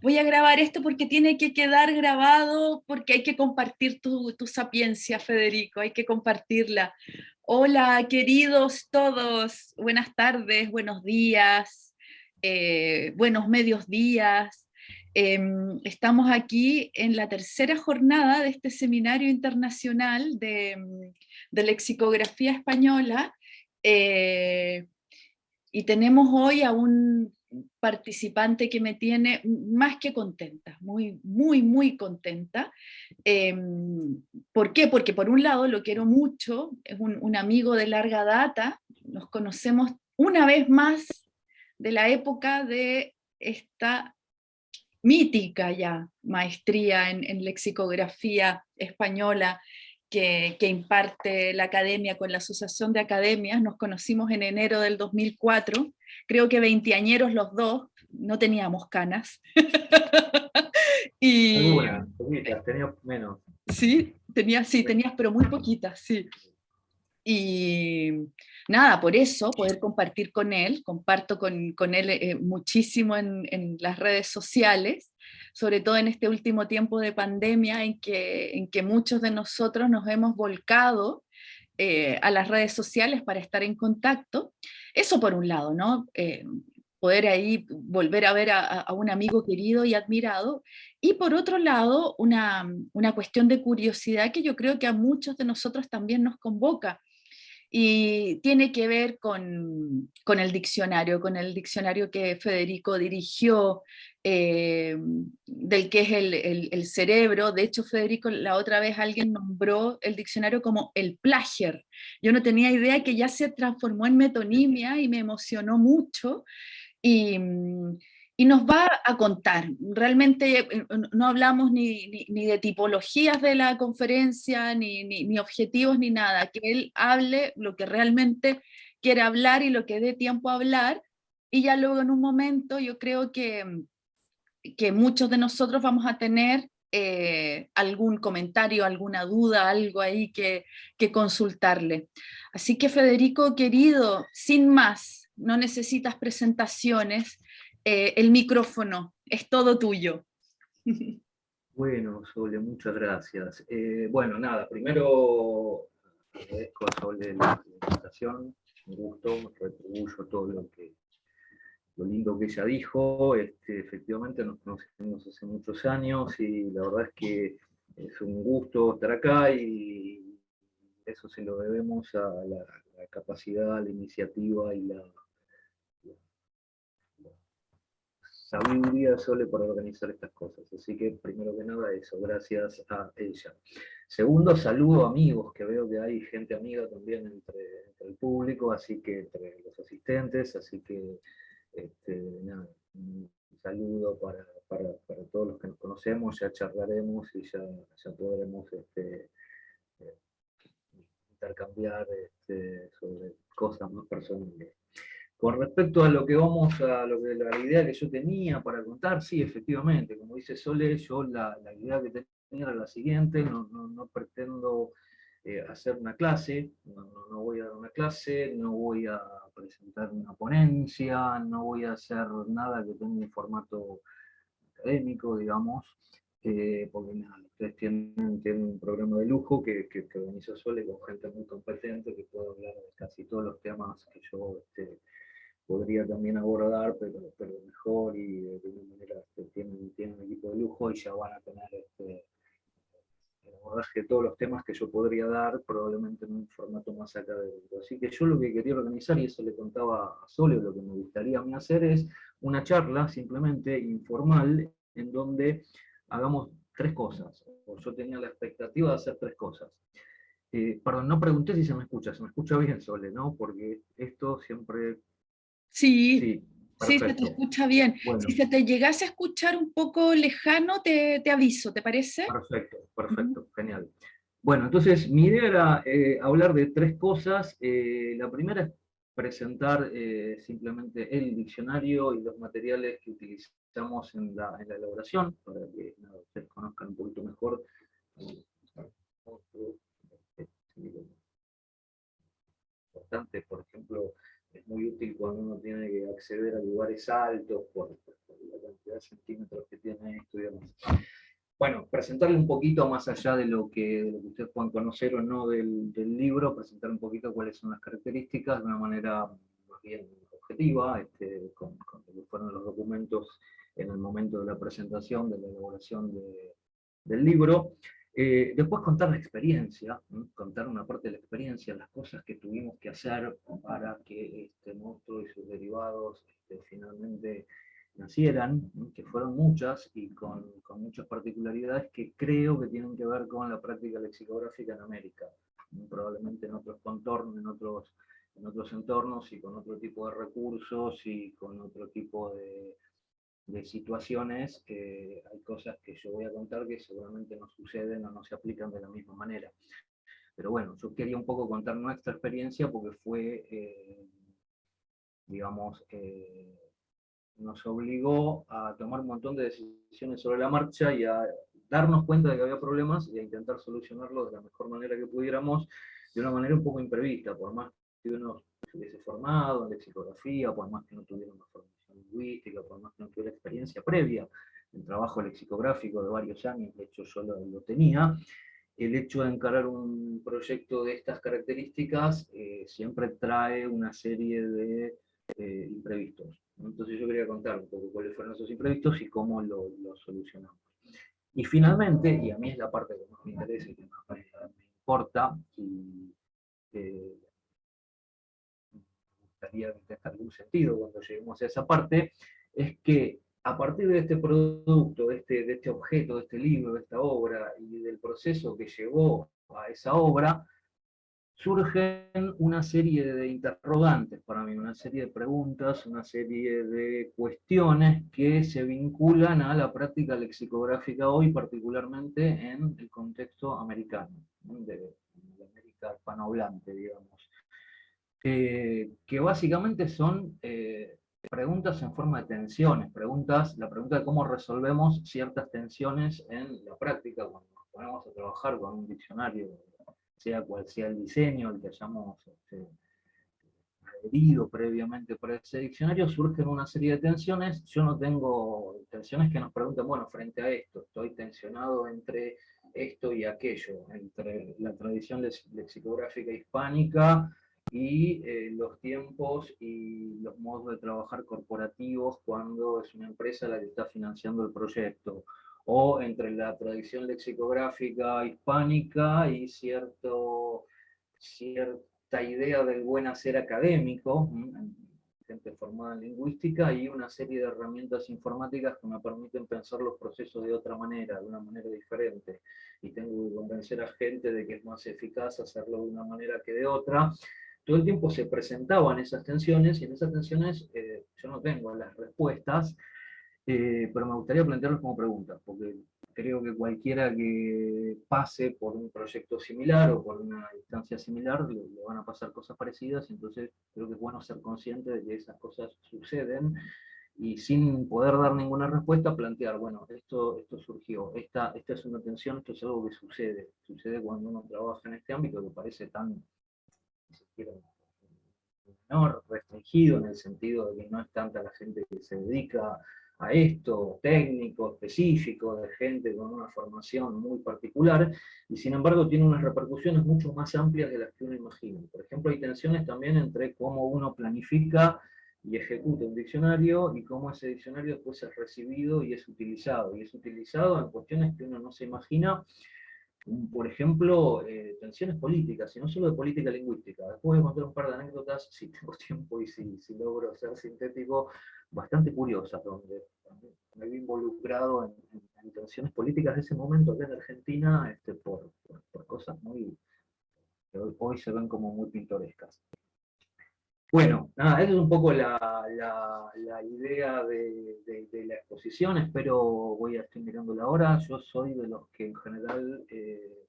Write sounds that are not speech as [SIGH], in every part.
Voy a grabar esto porque tiene que quedar grabado, porque hay que compartir tu, tu sapiencia, Federico, hay que compartirla. Hola, queridos todos, buenas tardes, buenos días, eh, buenos medios días. Em, estamos aquí en la tercera jornada de este seminario internacional de, de lexicografía española eh, y tenemos hoy a un participante que me tiene más que contenta, muy, muy, muy contenta. Em, ¿Por qué? Porque por un lado lo quiero mucho, es un, un, amigo de larga data, nos conocemos una vez más de la época de esta mítica ya maestría en, en lexicografía española que, que, imparte la academia con la Asociación de Academias, nos conocimos en enero del 2004, creo que veinteañeros los dos, no teníamos canas. [LAUGHS] y, Algunas, poquitas, tenías menos. Sí, tenías, sí, tenías, pero muy poquitas, sí. Y nada, por eso poder compartir con él, comparto con, con él eh, muchísimo en, en, las redes sociales, sobre todo en este último tiempo de pandemia en que, en que muchos de nosotros nos hemos volcado eh, a las redes sociales para estar en contacto. Eso por un lado, ¿no? Eh, poder ahí volver a ver a, a, un amigo querido y admirado, y por otro lado, una, una cuestión de curiosidad que yo creo que a muchos de nosotros también nos convoca, y tiene que ver con, con, el diccionario, con el diccionario que Federico dirigió, eh, del que es el, el, cerebro. De hecho, Federico, la otra vez alguien nombró el diccionario como el plagier. Yo no tenía idea que ya se transformó en metonimia y me emocionó mucho. Y, y nos va a contar. Realmente eh, no hablamos ni, ni, de tipologías de la conferencia, ni, ni, objetivos, ni nada. Que él hable lo que realmente quiere hablar y lo que dé tiempo a hablar. Y ya luego en un momento yo creo que, que muchos de nosotros vamos a tener eh, algún comentario, alguna duda, algo ahí que, que consultarle. Así que Federico, querido, sin más, no necesitas presentaciones, eh, el micrófono es todo tuyo. [LAUGHS] Bueno, Sole, muchas gracias. Eh, bueno, nada, primero agradezco a Sole la invitación, un gusto, retribuyo todo lo que lo lindo que ella dijo, este, efectivamente nos conocemos hace muchos años y la verdad es que es un gusto estar acá y eso se lo debemos a la, la capacidad, la iniciativa y la, sabiduría Sole para organizar estas cosas. Así que primero que nada eso, gracias a ella. Segundo, saludo amigos, que veo que hay gente amiga también entre el público, así que entre los asistentes, así que este, nada, un saludo para, para, para, todos los que nos conocemos, ya charlaremos y ya, ya podremos este, eh, intercambiar este, sobre cosas más personales. Con respecto a lo que vamos a, lo que, la idea que yo tenía para contar, sí, efectivamente, como dice Sole, yo la, la idea que tenía era la siguiente, no, no, no pretendo eh, hacer una clase, no, voy a dar una clase, no voy a presentar una ponencia, no voy a hacer nada que tenga un formato académico, digamos, eh, porque nada, ustedes tienen, tienen, un programa de lujo que, que, que organiza Sole con gente muy competente que puede hablar de casi todos los temas que yo este, podría también abordar, pero, pero mejor y de una manera este, tienen, tienen, un equipo de lujo y ya van a tener este, el abordaje de todos los temas que yo podría dar, probablemente en un formato más académico. Así que yo lo que quería organizar, y eso le contaba a Sole, lo que me gustaría a mí hacer es una charla simplemente informal en donde hagamos tres cosas. O yo tenía la expectativa de hacer tres cosas. Eh, perdón, no pregunté si se me escucha, se me escucha bien Sole, ¿no? Porque esto siempre Sí, sí, sí, se te escucha bien. Bueno. Si se te llegase a escuchar un poco lejano, te, te aviso, ¿te parece? Perfecto, perfecto, uh -huh. genial. Bueno, entonces mi idea era eh, hablar de tres cosas. Eh, la primera es presentar eh, simplemente el diccionario y los materiales que utilizamos en la, en la elaboración, para que ustedes conozcan un poquito mejor. Importante, por ejemplo, es muy útil cuando uno tiene que acceder a lugares altos por, la cantidad de centímetros que tiene esto y demás. Bueno, presentarle un poquito más allá de lo que, ustedes puedan conocer o no del, del, libro, presentar un poquito cuáles son las características de una manera más bien objetiva, este, con, con lo que fueron los documentos en el momento de la presentación, de la elaboración de, del libro. Eh, después contar la experiencia, contar una parte de la experiencia, las cosas que tuvimos que hacer para que este monstruo y sus derivados este, finalmente nacieran, que fueron muchas y con, muchas particularidades que creo que tienen que ver con la práctica lexicográfica en América, probablemente en otros contornos, en otros, en otros entornos y con otro tipo de recursos y con otro tipo de, situaciones, que hay cosas que yo voy a contar que seguramente no suceden o no se aplican de la misma manera. Pero bueno, yo quería un poco contar nuestra experiencia porque fue, eh, digamos, eh, nos obligó a tomar un montón de decisiones sobre la marcha y a darnos cuenta de que había problemas y a intentar solucionarlos de la mejor manera que pudiéramos, de una manera un poco imprevista, por más que uno se hubiese formado en lexicografía, por más que no tuviera una formación lingüística, por más que no tuviera experiencia previa en trabajo lexicográfico de varios años, de hecho yo lo, tenía, el hecho de encarar un proyecto de estas características eh, siempre trae una serie de eh, imprevistos. Entonces yo quería contar un poco cuáles fueron esos imprevistos y cómo lo, solucionamos. Y finalmente, y a mí es la parte que más me interesa y que más me, importa, y me que tenga algún sentido cuando lleguemos a esa parte, es que a partir de este producto, de este, de este objeto, de este libro, de esta obra, y del proceso que llevó a esa obra, surgen una serie de interrogantes para mí, una serie de preguntas, una serie de cuestiones que se vinculan a la práctica lexicográfica hoy, particularmente en el contexto americano, de, América hispanohablante, digamos. Eh, que básicamente son eh, preguntas en forma de tensiones, preguntas, la pregunta de cómo resolvemos ciertas tensiones en la práctica, cuando nos ponemos a trabajar con un diccionario sea cual sea el diseño, el que hayamos este, adherido previamente para ese diccionario, surgen una serie de tensiones. Yo no tengo tensiones que nos pregunten, bueno, frente a esto, estoy tensionado entre esto y aquello, entre la tradición lexicográfica hispánica y eh, los tiempos y los modos de trabajar corporativos cuando es una empresa la que está financiando el proyecto, o entre la tradición lexicográfica hispánica y cierto, cierta idea del buen hacer académico, gente formada en lingüística, y una serie de herramientas informáticas que me permiten pensar los procesos de otra manera, de una manera diferente, y tengo que convencer a gente de que es más eficaz hacerlo de una manera que de otra, todo el tiempo se presentaban esas tensiones, y en esas tensiones eh, yo no tengo las respuestas, eh, pero me gustaría plantearlos como preguntas, porque creo que cualquiera que pase por un proyecto similar o por una instancia similar, le, van a pasar cosas parecidas, entonces creo que es bueno ser consciente de que esas cosas suceden, y sin poder dar ninguna respuesta, plantear, bueno, esto, esto surgió, esta, esta es una tensión, esto es algo que sucede, sucede cuando uno trabaja en este ámbito que parece tan, ni siquiera menor, restringido en el sentido de que no es tanta la gente que se dedica a esto, técnico, específico, de gente con una formación muy particular, y sin embargo tiene unas repercusiones mucho más amplias de las que uno imagina. Por ejemplo, hay tensiones también entre cómo uno planifica y ejecuta un diccionario, y cómo ese diccionario después es recibido y es utilizado, y es utilizado en cuestiones que uno no se imagina, por ejemplo, eh, tensiones políticas, y no solo de política lingüística. Después voy a contar un par de anécdotas, si tengo [LAUGHS] tiempo y si, si logro ser sintético, bastante curiosas, donde me vi involucrado en, tensiones políticas de ese momento acá en Argentina, este, por, por, cosas muy que hoy se ven como muy pintorescas. Bueno, nada, esa es un poco la, idea de, la exposición, espero, voy a estar mirando la hora, yo soy de los que en general, eh,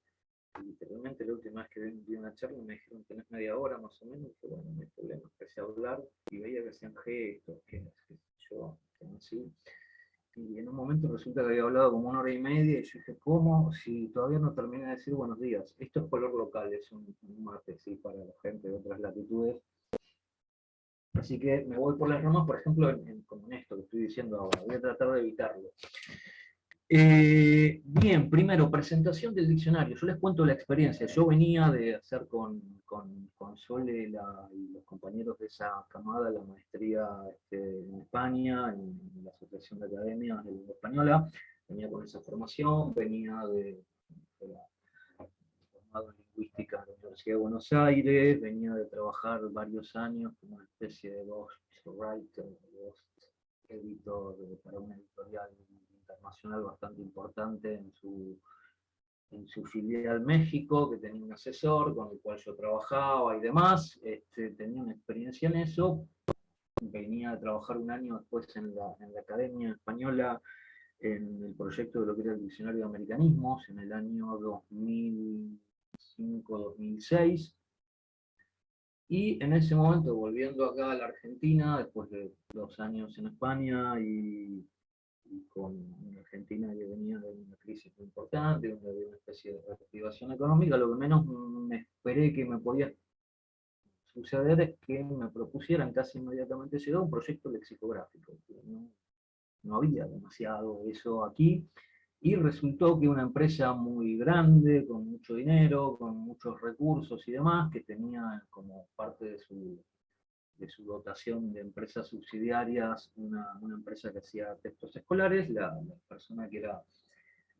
literalmente la última vez que vi una charla me dijeron que tenés media hora más o menos, y bueno, no hay problema, empecé a hablar y veía que hacían gestos, que, yo, que así, y en un momento resulta que había hablado como una hora y media, y yo dije, ¿cómo? Si todavía no terminé de decir buenos días, esto es color local, es un, un mate, para la gente de otras latitudes, Así que me voy por las ramas, por ejemplo, en, en, esto que estoy diciendo ahora. Voy a tratar de evitarlo. Eh, bien, primero, presentación del diccionario. Yo les cuento la experiencia. Yo venía de hacer con, con, Sole y los compañeros de esa camada la maestría este, en España, en, la Asociación de Academias de Lengua Española. Venía con esa formación, venía de, formado en lingüística en la Universidad de Buenos Aires, venía de trabajar varios años como una especie de ghostwriter, ghost editor para una editorial internacional bastante importante en su, en su filial México, que tenía un asesor con el cual yo trabajaba y demás, este, tenía una experiencia en eso, venía a trabajar un año después en la, Academia Española en el proyecto de lo que era el Diccionario de Americanismos en el año 2005-2006, y en ese momento, volviendo acá a la Argentina, después de dos años en España y y con una Argentina que venía de una crisis muy importante, de una especie de reactivación económica, lo que menos me esperé que me podía suceder es que me propusieran casi inmediatamente llegó un proyecto lexicográfico. No, no había demasiado eso aquí, y resultó que una empresa muy grande, con mucho dinero, con muchos recursos y demás, que tenía como parte de su de su dotación de empresas subsidiarias, una, empresa que hacía textos escolares, la, persona que era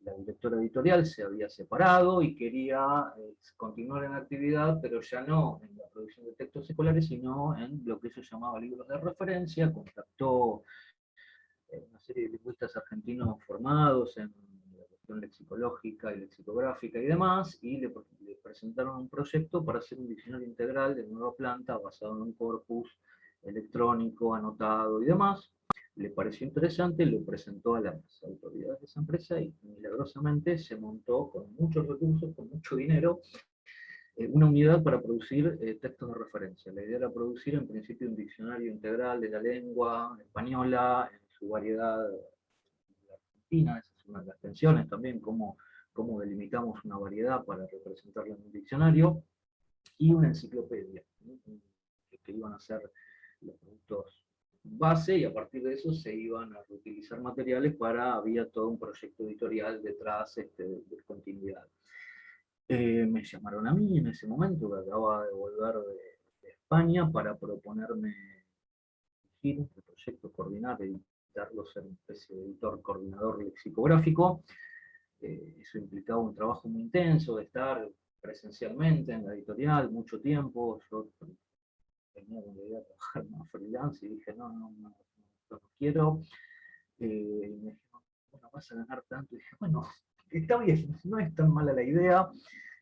la directora editorial se había separado y quería eh, continuar en actividad, pero ya no en la producción de textos escolares, sino en lo que se llamaba libros de referencia, contactó eh, una serie de lingüistas argentinos formados en lexicológica y lexicográfica y demás, y le, presentaron un proyecto para hacer un diccionario integral de nueva planta basado en un corpus electrónico, anotado y demás. Le pareció interesante, lo presentó a las autoridades de esa empresa y milagrosamente se montó con muchos recursos, con mucho dinero, eh, una unidad para producir eh, textos de referencia. La idea era producir en principio un diccionario integral de la lengua española en su variedad argentina, las tensiones también, cómo, cómo delimitamos una variedad para representarla en un diccionario, y una enciclopedia, que iban a ser los productos base, y a partir de eso se iban a reutilizar materiales para, había todo un proyecto editorial detrás este, de, continuidad. Eh, me llamaron a mí en ese momento, que acababa de volver de, España, para proponerme el proyecto, coordinar, de editor coordinador lexicográfico. Eh, eso implicaba un trabajo muy intenso de estar presencialmente en la editorial mucho tiempo. Yo tenía la idea de trabajar [LAUGHS] más freelance y dije, no, no, no, no, quiero. Eh, y me dijeron, bueno, vas a ganar tanto. Y dije, bueno, está bien, no es tan mala la idea.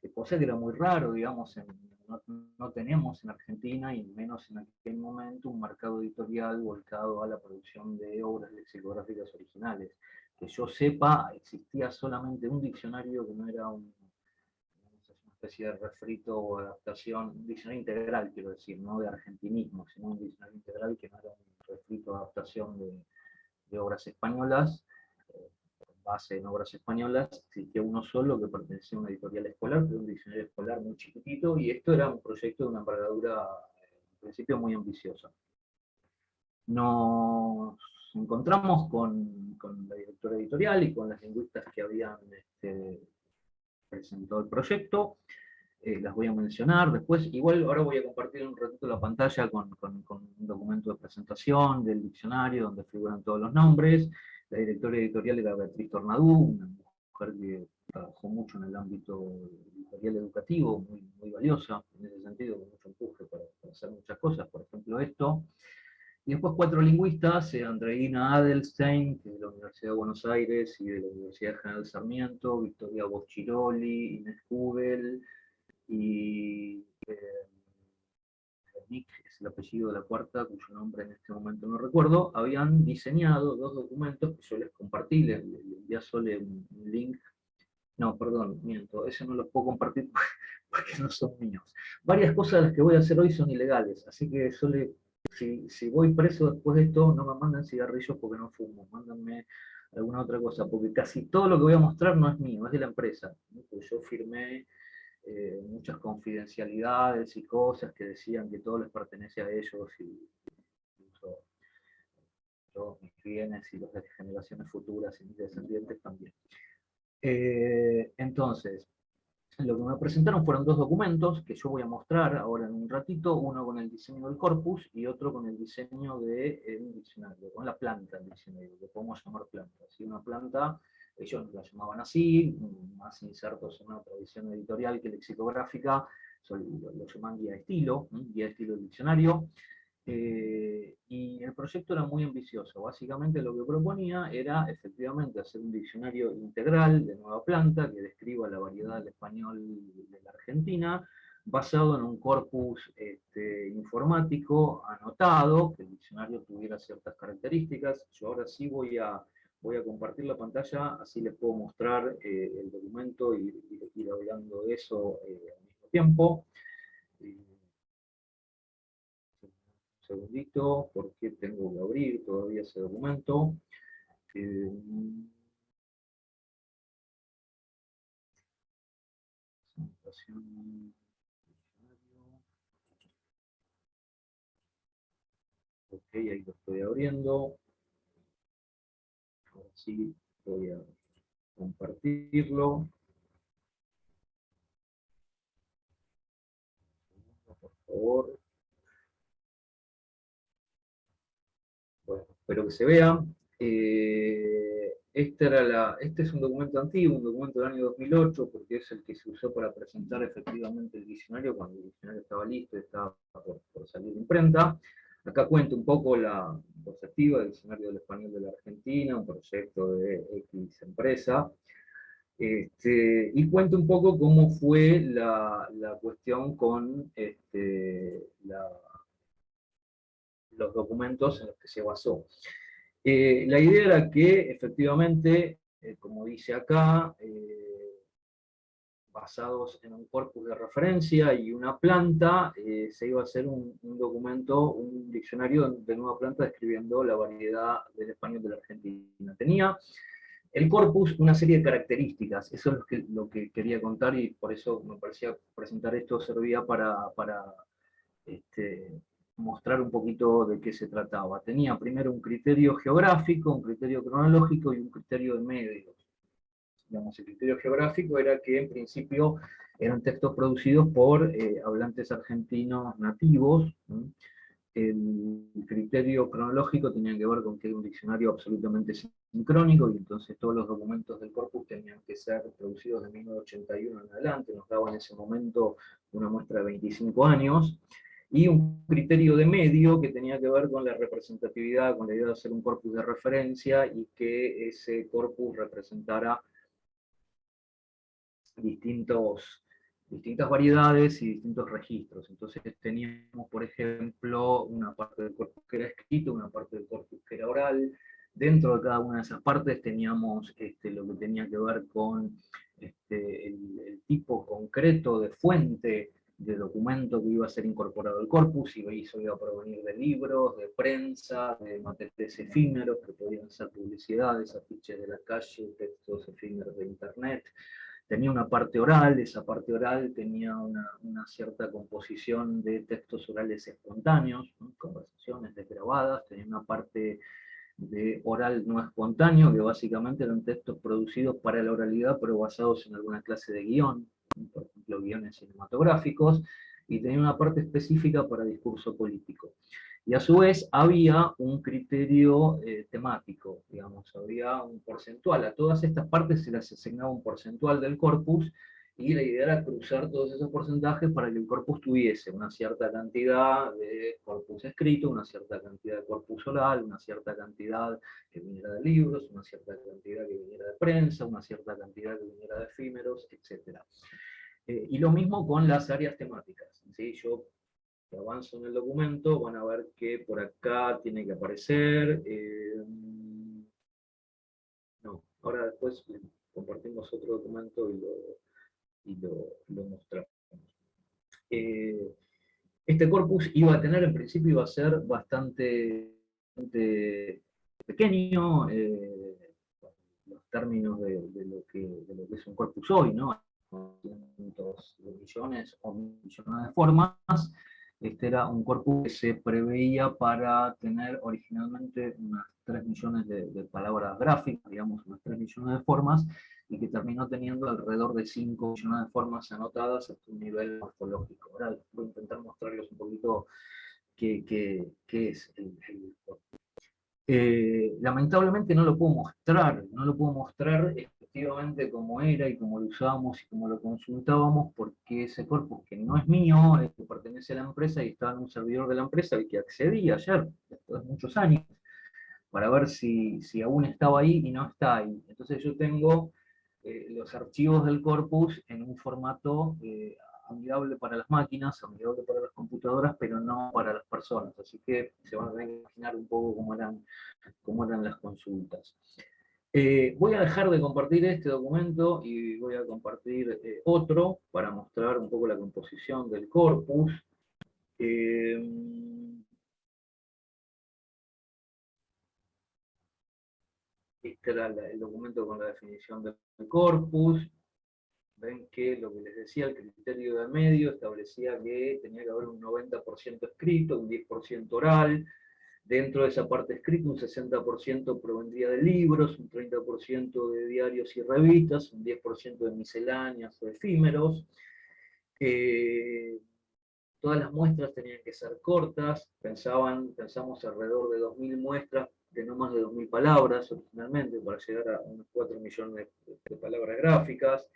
Eh, cosa que era muy raro, digamos, en no, teníamos en Argentina, y menos en aquel momento, un mercado editorial volcado a la producción de obras lexicográficas originales. Que yo sepa, existía solamente un diccionario que no era un, una especie de refrito o adaptación, un diccionario integral, quiero decir, no de argentinismo, sino un diccionario integral que no era un refrito o adaptación de, de obras españolas, base en obras españolas, existía uno solo que pertenecía a una editorial escolar, que un diccionario escolar muy chiquitito, y esto era un proyecto de una envergadura, en principio, muy ambiciosa. Nos encontramos con, la directora editorial y con las lingüistas que habían este, presentado el proyecto, eh, las voy a mencionar después, igual ahora voy a compartir un ratito la pantalla con, con un documento de presentación del diccionario donde figuran todos los nombres, la directora editorial era Beatriz Tornadú, una mujer que trabajó mucho en el ámbito editorial educativo, muy, valiosa en ese sentido, con mucho empuje para, hacer muchas cosas, por ejemplo esto. Y después cuatro lingüistas, eh, Andreina Adelstein, de la Universidad de Buenos Aires y de la Universidad General Sarmiento, Victoria Boschiroli, Inés Kugel, y eh, Nick el apellido de la cuarta, cuyo nombre en este momento no recuerdo, habían diseñado dos documentos que yo les compartí, les, envié solo un, link, no, perdón, miento, ese no los puedo compartir [LAUGHS] porque no son míos. Varias cosas de las que voy a hacer hoy son ilegales, así que solo, si, si voy preso después de esto, no me manden cigarrillos porque no fumo, mándenme alguna otra cosa, porque casi todo lo que voy a mostrar no es mío, es de la empresa. yo firmé eh, muchas confidencialidades y cosas que decían que todo les pertenece a ellos y todos mis bienes y los de generaciones futuras y mis descendientes también. Eh, entonces, lo que me presentaron fueron dos documentos que yo voy a mostrar ahora en un ratito, uno con el diseño del corpus y otro con el diseño de, diccionario, con la planta del diccionario, que podemos llamar planta. Si una planta, ellos la llamaban así, más insertos en una tradición editorial que lexicográfica, lo, lo llaman guía de estilo, guía de estilo del diccionario, eh, y el proyecto era muy ambicioso. Básicamente lo que proponía era efectivamente hacer un diccionario integral de nueva planta que describa la variedad del español de la Argentina, basado en un corpus este, informático anotado, que el diccionario tuviera ciertas características. Yo ahora sí voy a, voy a compartir la pantalla, así les puedo mostrar eh, el documento y, ir hablando de eso eh, al mismo tiempo segundito, porque tengo que abrir todavía ese documento. Eh, ok, ahí lo estoy abriendo. Sí voy a compartirlo. Por favor. espero que se vea. Eh, este, era la, este es un documento antiguo, un documento del año 2008, porque es el que se usó para presentar efectivamente el diccionario, cuando el diccionario estaba listo y estaba por, salir de imprenta. Acá cuento un poco la perspectiva del diccionario del español de la Argentina, un proyecto de X empresa, este, y cuento un poco cómo fue la, cuestión con este, los documentos en los que se basó. Eh, la idea era que, efectivamente, eh, como dice acá, eh, basados en un corpus de referencia y una planta, se iba a hacer un, documento, un diccionario de nueva planta describiendo la variedad del español de la Argentina. Tenía el corpus una serie de características, eso es lo que, quería contar y por eso me parecía presentar esto servía para, para este, mostrar un poquito de qué se trataba. Tenía primero un criterio geográfico, un criterio cronológico y un criterio de medios. Digamos, el criterio geográfico era que en principio eran textos producidos por eh, hablantes argentinos nativos. El criterio cronológico tenía que ver con que era un diccionario absolutamente sincrónico, y entonces todos los documentos del corpus tenían que ser producidos de 1981 en adelante, nos daba en ese momento una muestra de 25 años y un criterio de medio que tenía que ver con la representatividad, con la idea de hacer un corpus de referencia y que ese corpus representara distintos, distintas variedades y distintos registros. Entonces teníamos, por ejemplo, una parte del corpus que era escrito, una parte del corpus que era oral. Dentro de cada una de esas partes teníamos este, lo que tenía que ver con este, el tipo concreto de fuente de documento que iba a ser incorporado al corpus, y eso iba a provenir de libros, de prensa, de materiales efímeros, que podían ser publicidades, afiches de la calle, textos efímeros de internet. Tenía una parte oral, esa parte oral tenía una, cierta composición de textos orales espontáneos, conversaciones desgrabadas, tenía una parte de oral no espontáneo, que básicamente eran textos producidos para la oralidad, pero basados en alguna clase de guion, por ejemplo, guiones cinematográficos, y tenía una parte específica para discurso político. Y a su vez había un criterio eh, temático, digamos, había un porcentual. A todas estas partes se les asignaba un porcentual del corpus, y la idea era cruzar todos esos porcentajes para que el corpus tuviese una cierta cantidad de corpus escrito, una cierta cantidad de corpus oral, una cierta cantidad que viniera de libros, una cierta cantidad que viniera de prensa, una cierta cantidad que viniera de efímeros, etc. Eh, y lo mismo con las áreas temáticas. ¿sí? Yo avanzo en el documento, van a ver que por acá tiene que aparecer... Eh, no, ahora después compartimos otro documento y lo y lo, mostramos. Eh, este corpus iba a tener, en principio iba a ser bastante, pequeño, los términos de, lo que, es un corpus hoy, ¿no? Cientos de millones o millones de formas, Este era un corpus que se preveía para tener originalmente unas 3 millones de, palabras gráficas, digamos unas 3 millones de formas, y que terminó teniendo alrededor de 5 millones de formas anotadas hasta un nivel morfológico. Ahora voy a intentar mostrarles un poquito qué, qué, es el, el corpus. Eh, lamentablemente no lo puedo mostrar, no lo puedo mostrar efectivamente como era y como lo usábamos y como lo consultábamos, porque ese corpus que no es mío, que pertenece a la empresa y estaba en un servidor de la empresa y que accedí ayer, después de muchos años, para ver si, si aún estaba ahí y no está ahí. Entonces yo tengo eh, los archivos del corpus en un formato eh, amigable para las máquinas, amigable para las computadoras, pero no para las personas. Así que se van a imaginar un poco cómo eran, cómo eran las consultas. Eh, voy a dejar de compartir este documento y voy a compartir eh, otro para mostrar un poco la composición del corpus. Eh, este era el documento con la definición del corpus ven que lo que les decía, el criterio de medio establecía que tenía que haber un 90% escrito, un 10% oral, dentro de esa parte escrita un 60% provendría de libros, un 30% de diarios y revistas, un 10% de misceláneas o efímeros. Eh, todas las muestras tenían que ser cortas, pensaban, pensamos alrededor de 2.000 muestras de no más de 2.000 palabras originalmente, para llegar a unos 4 millones de palabras gráficas.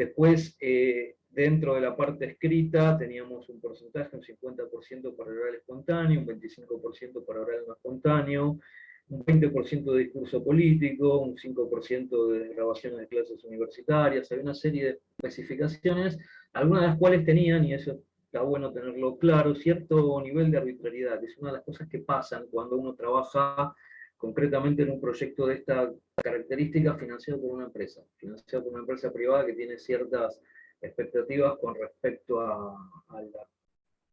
Después, eh, dentro de la parte escrita, teníamos un porcentaje, un 50% para oral espontáneo, un 25% para oral no espontáneo, un 20% de discurso político, un 5% de grabaciones de clases universitarias, hay una serie de especificaciones, algunas de las cuales tenían, y eso está bueno tenerlo claro, cierto nivel de arbitrariedad, que es una de las cosas que pasan cuando uno trabaja concretamente en un proyecto de esta característica financiado por una empresa, financiado por una empresa privada que tiene ciertas expectativas con respecto a, la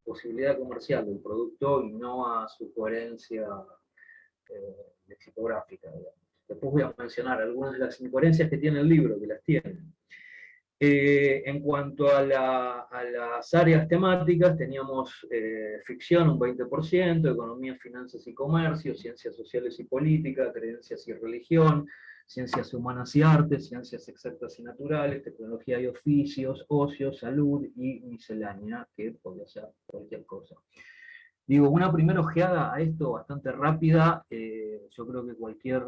posibilidad comercial del producto y no a su coherencia eh, lexicográfica. Después voy a mencionar algunas de las incoherencias que tiene el libro, que las tiene. Eh, en cuanto a, las áreas temáticas, teníamos eh, ficción un 20%, economía, finanzas y comercio, ciencias sociales y política, creencias y religión, ciencias humanas y artes, ciencias exactas y naturales, tecnología y oficios, ocio, salud y miscelánea, que podría ser cualquier cosa. Digo, una primera ojeada a esto bastante rápida, eh, yo creo que cualquier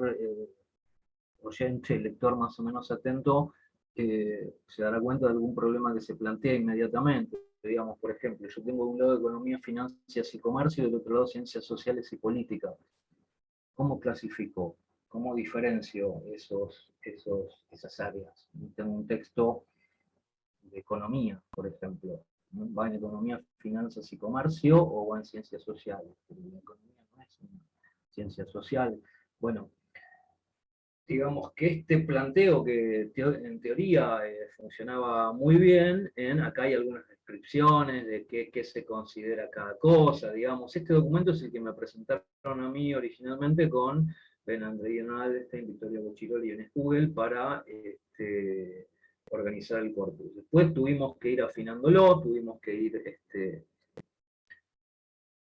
oyente, lector más o menos atento, se dará cuenta de algún problema que se plantea inmediatamente. Digamos, por ejemplo, yo tengo de un lado economía, finanzas y comercio, y del otro lado ciencias sociales y política. ¿Cómo clasifico? ¿Cómo diferencio esos, esos, esas áreas? Tengo un texto de economía, por ejemplo. ¿Va en economía, finanzas y comercio o va en ciencias sociales? la economía no es una ciencia social. Bueno, digamos que este planteo que en teoría eh, funcionaba muy bien, en, acá hay algunas descripciones de qué, se considera cada cosa, digamos, este documento es el que me presentaron a mí originalmente con Ben André Alstein, Victoria Bochiroli y en Google para este, organizar el corpus. Después tuvimos que ir afinándolo, tuvimos que ir este,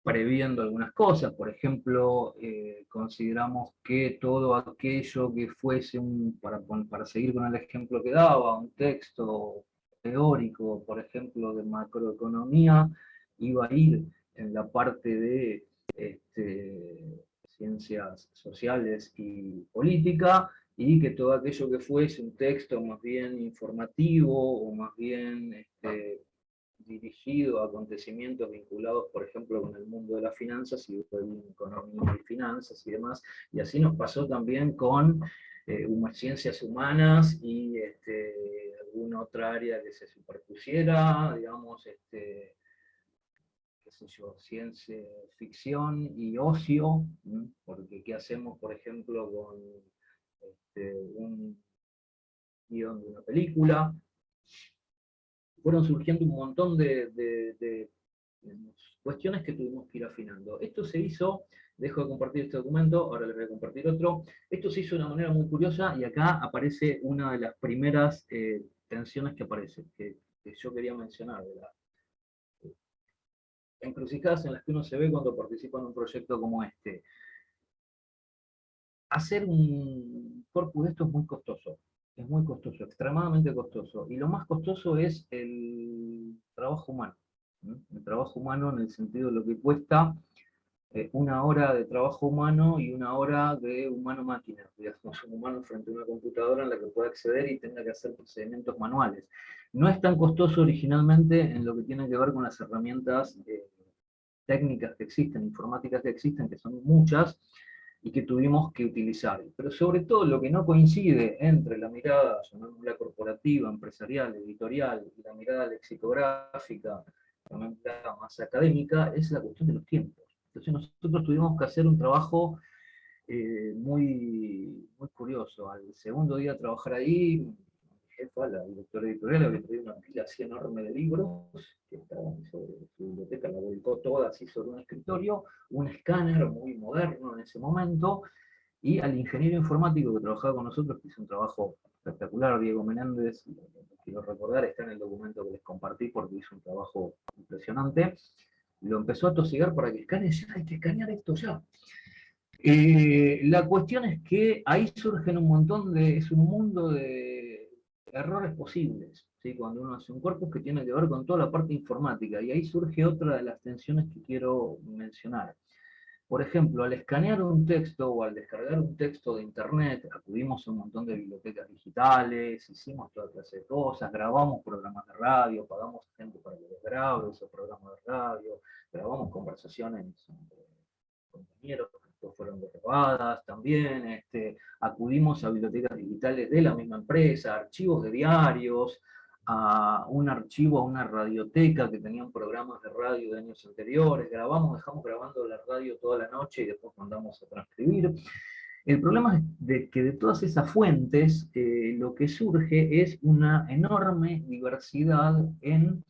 previendo algunas cosas, por ejemplo, eh, consideramos que todo aquello que fuese, un, para, para seguir con el ejemplo que daba, un texto teórico, por ejemplo, de macroeconomía, iba a ir en la parte de este, ciencias sociales y política, y que todo aquello que fuese un texto más bien informativo, o más bien este, dirigido a acontecimientos vinculados, por ejemplo, con el mundo de las finanzas y economía y finanzas y demás, y así nos pasó también con eh, ciencias humanas y este, alguna otra área que se superpusiera, digamos, este, qué sé yo, ciencia ficción y ocio, porque qué hacemos, por ejemplo, con este, un guion de una película, fueron surgiendo un montón de, cuestiones que tuvimos que ir afinando. Esto se hizo, dejo de compartir este documento, ahora les voy a compartir otro, esto se hizo de una manera muy curiosa y acá aparece una de las primeras eh, tensiones que aparece, que, yo quería mencionar, encrucijadas en las que uno se ve cuando participa en un proyecto como este. Hacer un corpus de esto es muy costoso, es muy costoso, extremadamente costoso, y lo más costoso es el trabajo humano, el trabajo humano en el sentido de lo que cuesta eh, una hora de trabajo humano y una hora de humano-máquina, digamos, un humano frente a una computadora en la que pueda acceder y tenga que hacer procedimientos manuales. No es tan costoso originalmente en lo que tiene que ver con las herramientas eh, técnicas que existen, informáticas que existen, que son muchas, y que tuvimos que utilizar. Pero sobre todo lo que no coincide entre la mirada, la corporativa, empresarial, editorial, y la mirada lexicográfica, la mirada más académica, es la cuestión de los tiempos. Entonces nosotros tuvimos que hacer un trabajo eh, muy, muy curioso. Al segundo día trabajar ahí, jefa, la directora editorial, había traído una pila así enorme de libros, que estaban sobre su biblioteca, la volcó toda así sobre un escritorio, un escáner muy moderno en ese momento, y al ingeniero informático que trabajaba con nosotros, que hizo un trabajo espectacular, Diego Menéndez, quiero recordar, está en el documento que les compartí porque hizo un trabajo impresionante, lo empezó a tosigar para que escanee, ya hay que escanear esto ya. Eh, la cuestión es que ahí surgen un montón de, es un mundo de errores posibles, ¿sí? cuando uno hace un corpus que tiene que ver con toda la parte informática, y ahí surge otra de las tensiones que quiero mencionar. Por ejemplo, al escanear un texto o al descargar un texto de internet, acudimos a un montón de bibliotecas digitales, hicimos toda clase de cosas, grabamos programas de radio, pagamos gente para que les grabe esos programas de radio, grabamos conversaciones entre compañeros fueron grabadas también, este, acudimos a bibliotecas digitales de la misma empresa, archivos de diarios, a un archivo, a una radioteca que tenían programas de radio de años anteriores, grabamos, dejamos grabando la radio toda la noche y después mandamos a transcribir. El problema es de que de todas esas fuentes eh, lo que surge es una enorme diversidad en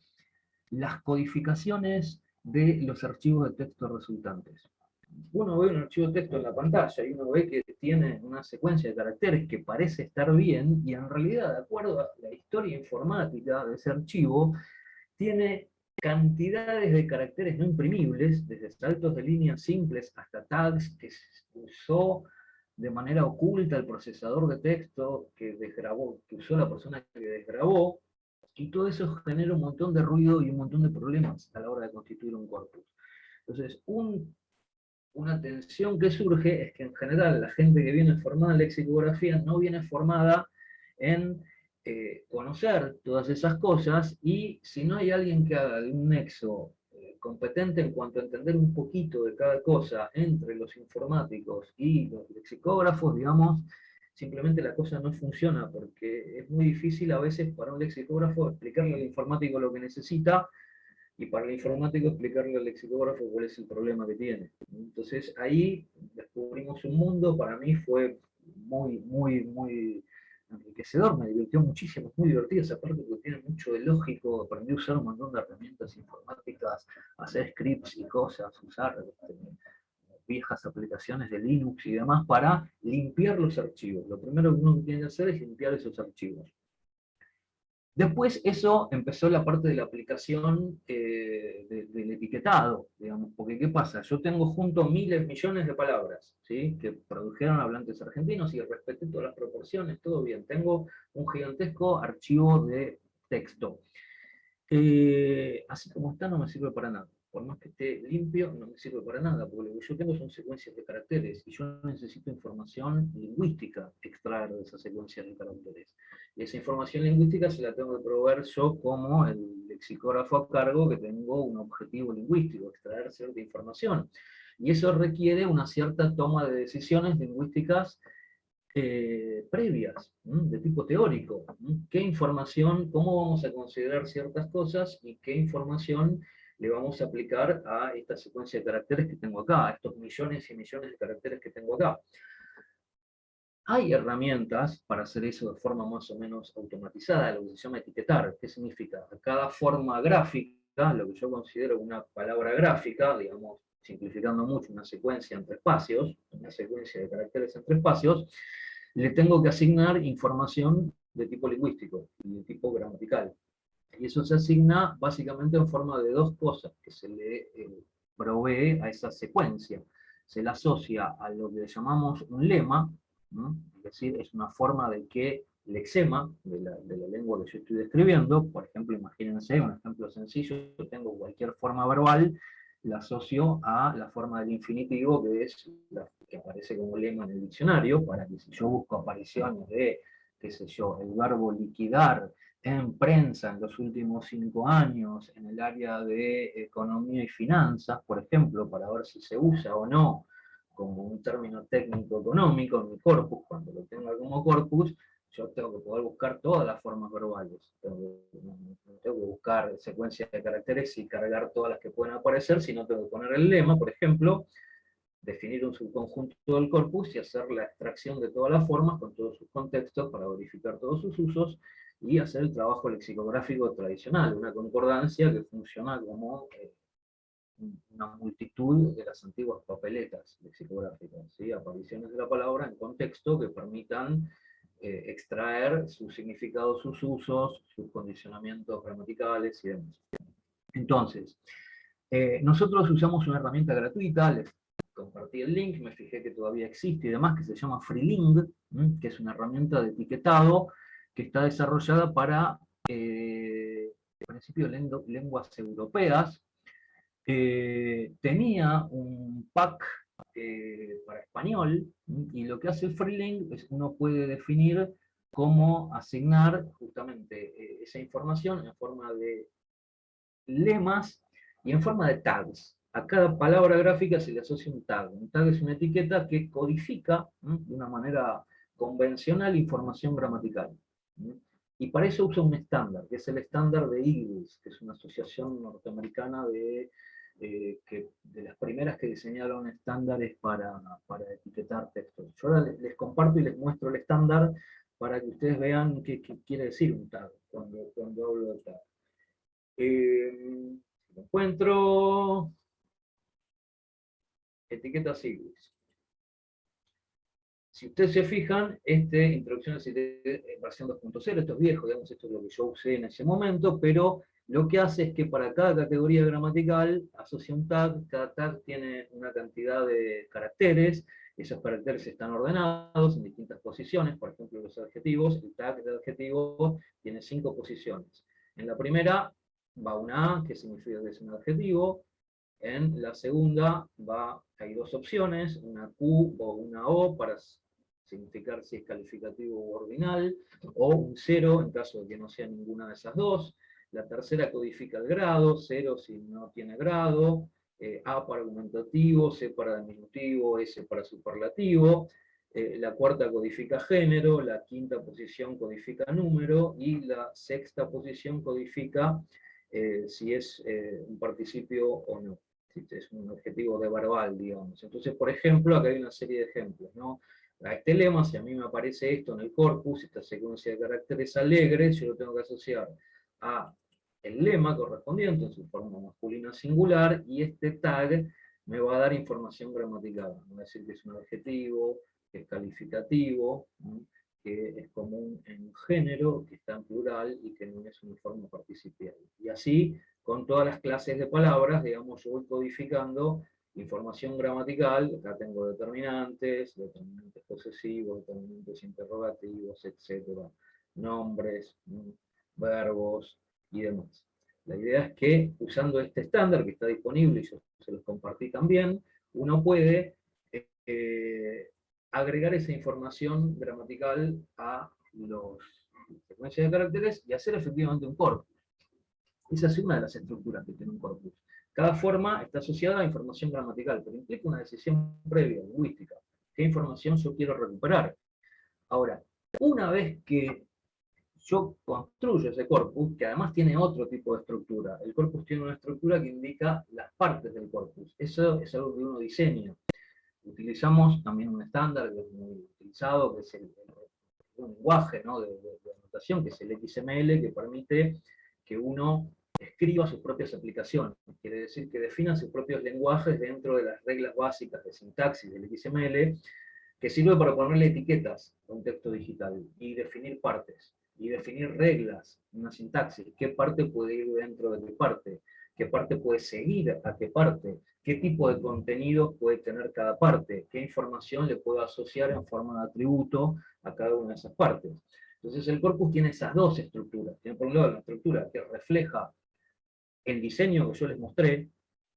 las codificaciones de los archivos de texto resultantes uno ve un archivo de texto en la pantalla y uno ve que tiene una secuencia de caracteres que parece estar bien, y en realidad, de acuerdo a la historia informática de ese archivo, tiene cantidades de caracteres no imprimibles, desde saltos de líneas simples hasta tags que se usó de manera oculta el procesador de texto que desgrabó, que usó la persona que desgrabó, y todo eso genera un montón de ruido y un montón de problemas a la hora de constituir un corpus. Entonces, un una tensión que surge es que en general la gente que viene formada en lexicografía no viene formada en eh, conocer todas esas cosas, y si no hay alguien que haga un nexo eh, competente en cuanto a entender un poquito de cada cosa entre los informáticos y los lexicógrafos, digamos, simplemente la cosa no funciona, porque es muy difícil a veces para un lexicógrafo explicarle al informático lo que necesita, y para el informático explicarle al lexicógrafo cuál es el problema que tiene. Entonces ahí descubrimos un mundo, para mí fue muy, muy, muy enriquecedor, me divirtió muchísimo, es muy divertido esa parte porque tiene mucho de lógico, aprendí a usar un montón de herramientas informáticas, hacer scripts y cosas, usar este, viejas aplicaciones de Linux y demás para limpiar los archivos. Lo primero que uno tiene que hacer es limpiar esos archivos. Después eso empezó la parte de la aplicación eh, del etiquetado, digamos, porque ¿qué pasa? Yo tengo junto miles, millones de palabras, ¿sí? que produjeron hablantes argentinos y respeté todas las proporciones, todo bien. Tengo un gigantesco archivo de texto. Eh, así como está no me sirve para nada por más que esté limpio, no me sirve para nada, porque lo que yo tengo son secuencias de caracteres, y yo necesito información lingüística extraer de esas secuencias de caracteres. Y esa información lingüística se la tengo que proveer yo como el lexicógrafo a cargo, que tengo un objetivo lingüístico, extraer cierta información. Y eso requiere una cierta toma de decisiones lingüísticas eh, previas, de tipo teórico. ¿Qué información, cómo vamos a considerar ciertas cosas, y qué información le vamos a aplicar a esta secuencia de caracteres que tengo acá, a estos millones y millones de caracteres que tengo acá. Hay herramientas para hacer eso de forma más o menos automatizada, lo que se llama etiquetar. ¿Qué significa? A cada forma gráfica, lo que yo considero una palabra gráfica, digamos, simplificando mucho, una secuencia entre espacios, una secuencia de caracteres entre espacios, le tengo que asignar información de tipo lingüístico y de tipo gramatical. Y eso se asigna básicamente en forma de dos cosas que se le eh, provee a esa secuencia. Se la asocia a lo que llamamos un lema, es decir, es una forma de que lexema de la, de la lengua que yo estoy describiendo, por ejemplo, imagínense un ejemplo sencillo, yo tengo cualquier forma verbal, la asocio a la forma del infinitivo, que es la que aparece como lema en el diccionario, para que si yo busco apariciones de, qué sé yo, el verbo liquidar en prensa en los últimos cinco años, en el área de economía y finanzas, por ejemplo, para ver si se usa o no como un término técnico económico en mi corpus, cuando lo tenga como corpus, yo tengo que poder buscar todas las formas verbales. Tengo, que buscar secuencias de caracteres y cargar todas las que pueden aparecer, si no tengo que poner el lema, por ejemplo, definir un subconjunto del corpus y hacer la extracción de todas las formas con todos sus contextos para verificar todos sus usos y hacer el trabajo lexicográfico tradicional, una concordancia que funciona como eh, una multitud de las antiguas papeletas lexicográficas, ¿sí? apariciones de la palabra en contexto que permitan eh, extraer sus significados, sus usos, sus condicionamientos gramaticales y demás. Entonces, eh, nosotros usamos una herramienta gratuita, les compartí el link, me fijé que todavía existe y demás, que se llama Freeling, que es una herramienta de etiquetado que está desarrollada para, eh, principio, lenguas europeas. tenía un pack eh, para español, y lo que hace el Freeling es uno puede definir cómo asignar justamente eh, esa información en forma de lemas y en forma de tags. A cada palabra gráfica se le asocia un tag. Un tag es una etiqueta que codifica de una manera convencional información gramatical. Y para eso usa un estándar, que es el estándar de IGLIS, que es una asociación norteamericana de eh, de las primeras que diseñaron estándares para, para etiquetar textos. Yo ahora les, comparto y les muestro el estándar para que ustedes vean qué, quiere decir un tag cuando, cuando hablo de tag. Eh, lo encuentro, etiqueta siglas. Si ustedes se fijan, este introducción a versión 2.0, esto es viejo, digamos, esto es lo que yo usé en ese momento, pero lo que hace es que para cada categoría gramatical asocia un tag, cada tag tiene una cantidad de caracteres, esos caracteres están ordenados en distintas posiciones, por ejemplo los adjetivos, el tag de adjetivo tiene cinco posiciones. En la primera va una A, que significa que es un adjetivo, en la segunda va, hay dos opciones, una Q o una O para significar si es calificativo o ordinal, o un cero en caso de que no sea ninguna de esas dos, la tercera codifica el grado, 0 si no tiene grado, eh, A para argumentativo, C para diminutivo, S para superlativo, eh, la cuarta codifica género, la quinta posición codifica número, y la sexta posición codifica eh, si es un participio o no, si es un objetivo de verbal, digamos. Entonces, por ejemplo, acá hay una serie de ejemplos, ¿no? Este lema, si a mí me aparece esto en el corpus, esta secuencia de caracteres alegres, yo lo tengo que asociar a el lema correspondiente en su forma masculina singular, y este tag me va a dar información gramatical. Va a decir que es un adjetivo, que es calificativo, que es común en un género, que está en plural y que no es una forma participial. Y así, con todas las clases de palabras, digamos, yo voy codificando información gramatical, acá tengo determinantes, determinantes posesivos, determinantes interrogativos, etc. Nombres, verbos, y demás. La idea es que usando este estándar que está disponible, y yo se los compartí también, uno puede eh, agregar esa información gramatical a los secuencias de caracteres y hacer efectivamente un corpus. Esa es una de las estructuras que tiene un corpus. Cada forma está asociada a información gramatical, pero implica una decisión previa, lingüística. ¿Qué información yo quiero recuperar? Ahora, una vez que yo construyo ese corpus, que además tiene otro tipo de estructura. El corpus tiene una estructura que indica las partes del corpus. Eso es algo que uno diseña. Utilizamos también un estándar que es muy utilizado, que es el, lenguaje de, de, anotación, que es el XML, que permite que uno escriba sus propias aplicaciones. Quiere decir que defina sus propios lenguajes dentro de las reglas básicas de sintaxis del XML, que sirve para ponerle etiquetas a un texto digital y definir partes, y definir reglas, una sintaxis, qué parte puede ir dentro de qué parte, qué parte puede seguir a qué parte, qué tipo de contenido puede tener cada parte, qué información le puedo asociar en forma de atributo a cada una de esas partes. Entonces el corpus tiene esas dos estructuras. Tiene por un lado la estructura que refleja el diseño que yo les mostré,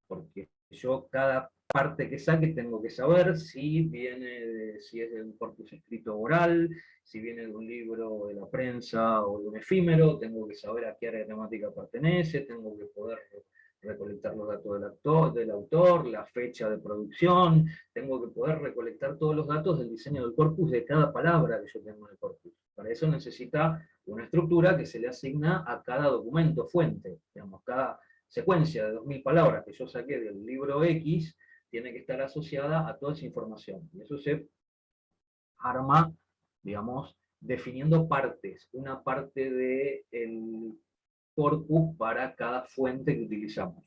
porque yo cada parte que saque tengo que saber si viene de, si es de un corpus escrito oral, si viene de un libro de la prensa o de un efímero, tengo que saber a qué área temática pertenece, tengo que poder recolectar los datos del, autor, la fecha de producción, tengo que poder recolectar todos los datos del diseño del corpus de cada palabra que yo tengo en el corpus. Para eso necesita una estructura que se le asigna a cada documento fuente. Digamos, cada secuencia de 2.000 palabras que yo saqué del libro X tiene que estar asociada a toda esa información. Y eso se arma, digamos, definiendo partes. Una parte del corpus para cada fuente que utilizamos.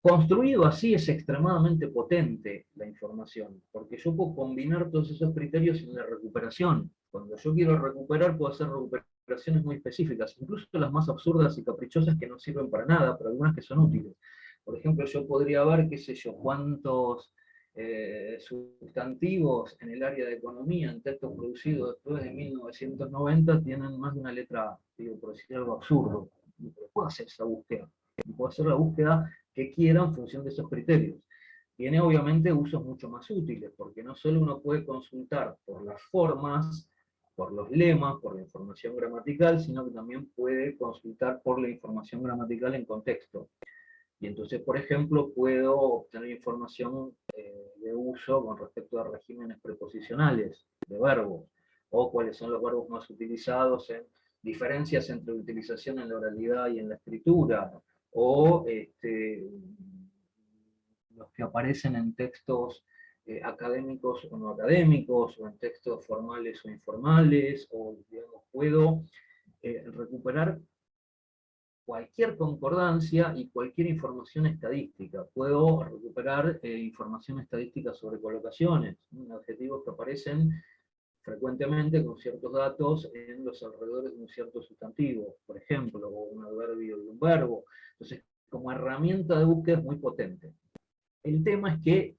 Construido así es extremadamente potente la información, porque yo puedo combinar todos esos criterios en la recuperación. Cuando yo quiero recuperar, puedo hacer recuperaciones muy específicas, incluso las más absurdas y caprichosas que no sirven para nada, pero algunas que son útiles. Por ejemplo, yo podría ver, qué sé yo, cuántos eh, sustantivos en el área de economía, en textos producidos después de 1990, tienen más de una letra, digo, por decir algo absurdo. puedo hacer esa búsqueda. puedo hacer la búsqueda que quiera en función de esos criterios. Tiene obviamente usos mucho más útiles, porque no solo uno puede consultar por las formas, por los lemas, por la información gramatical, sino que también puede consultar por la información gramatical en contexto. Y entonces, por ejemplo, puedo obtener información eh, de uso con respecto a regímenes preposicionales de verbos, o cuáles son los verbos más utilizados en diferencias entre utilización en la oralidad y en la escritura, o este, los que aparecen en textos eh, académicos o no académicos, o en textos formales o informales, o puedo eh, recuperar cualquier concordancia y cualquier información estadística. Puedo recuperar eh, información estadística sobre colocaciones, adjetivos que aparecen frecuentemente con ciertos datos en los alrededores de un cierto sustantivo, por ejemplo, o un adverbio y un verbo. Entonces, como herramienta de búsqueda es muy potente. El tema es que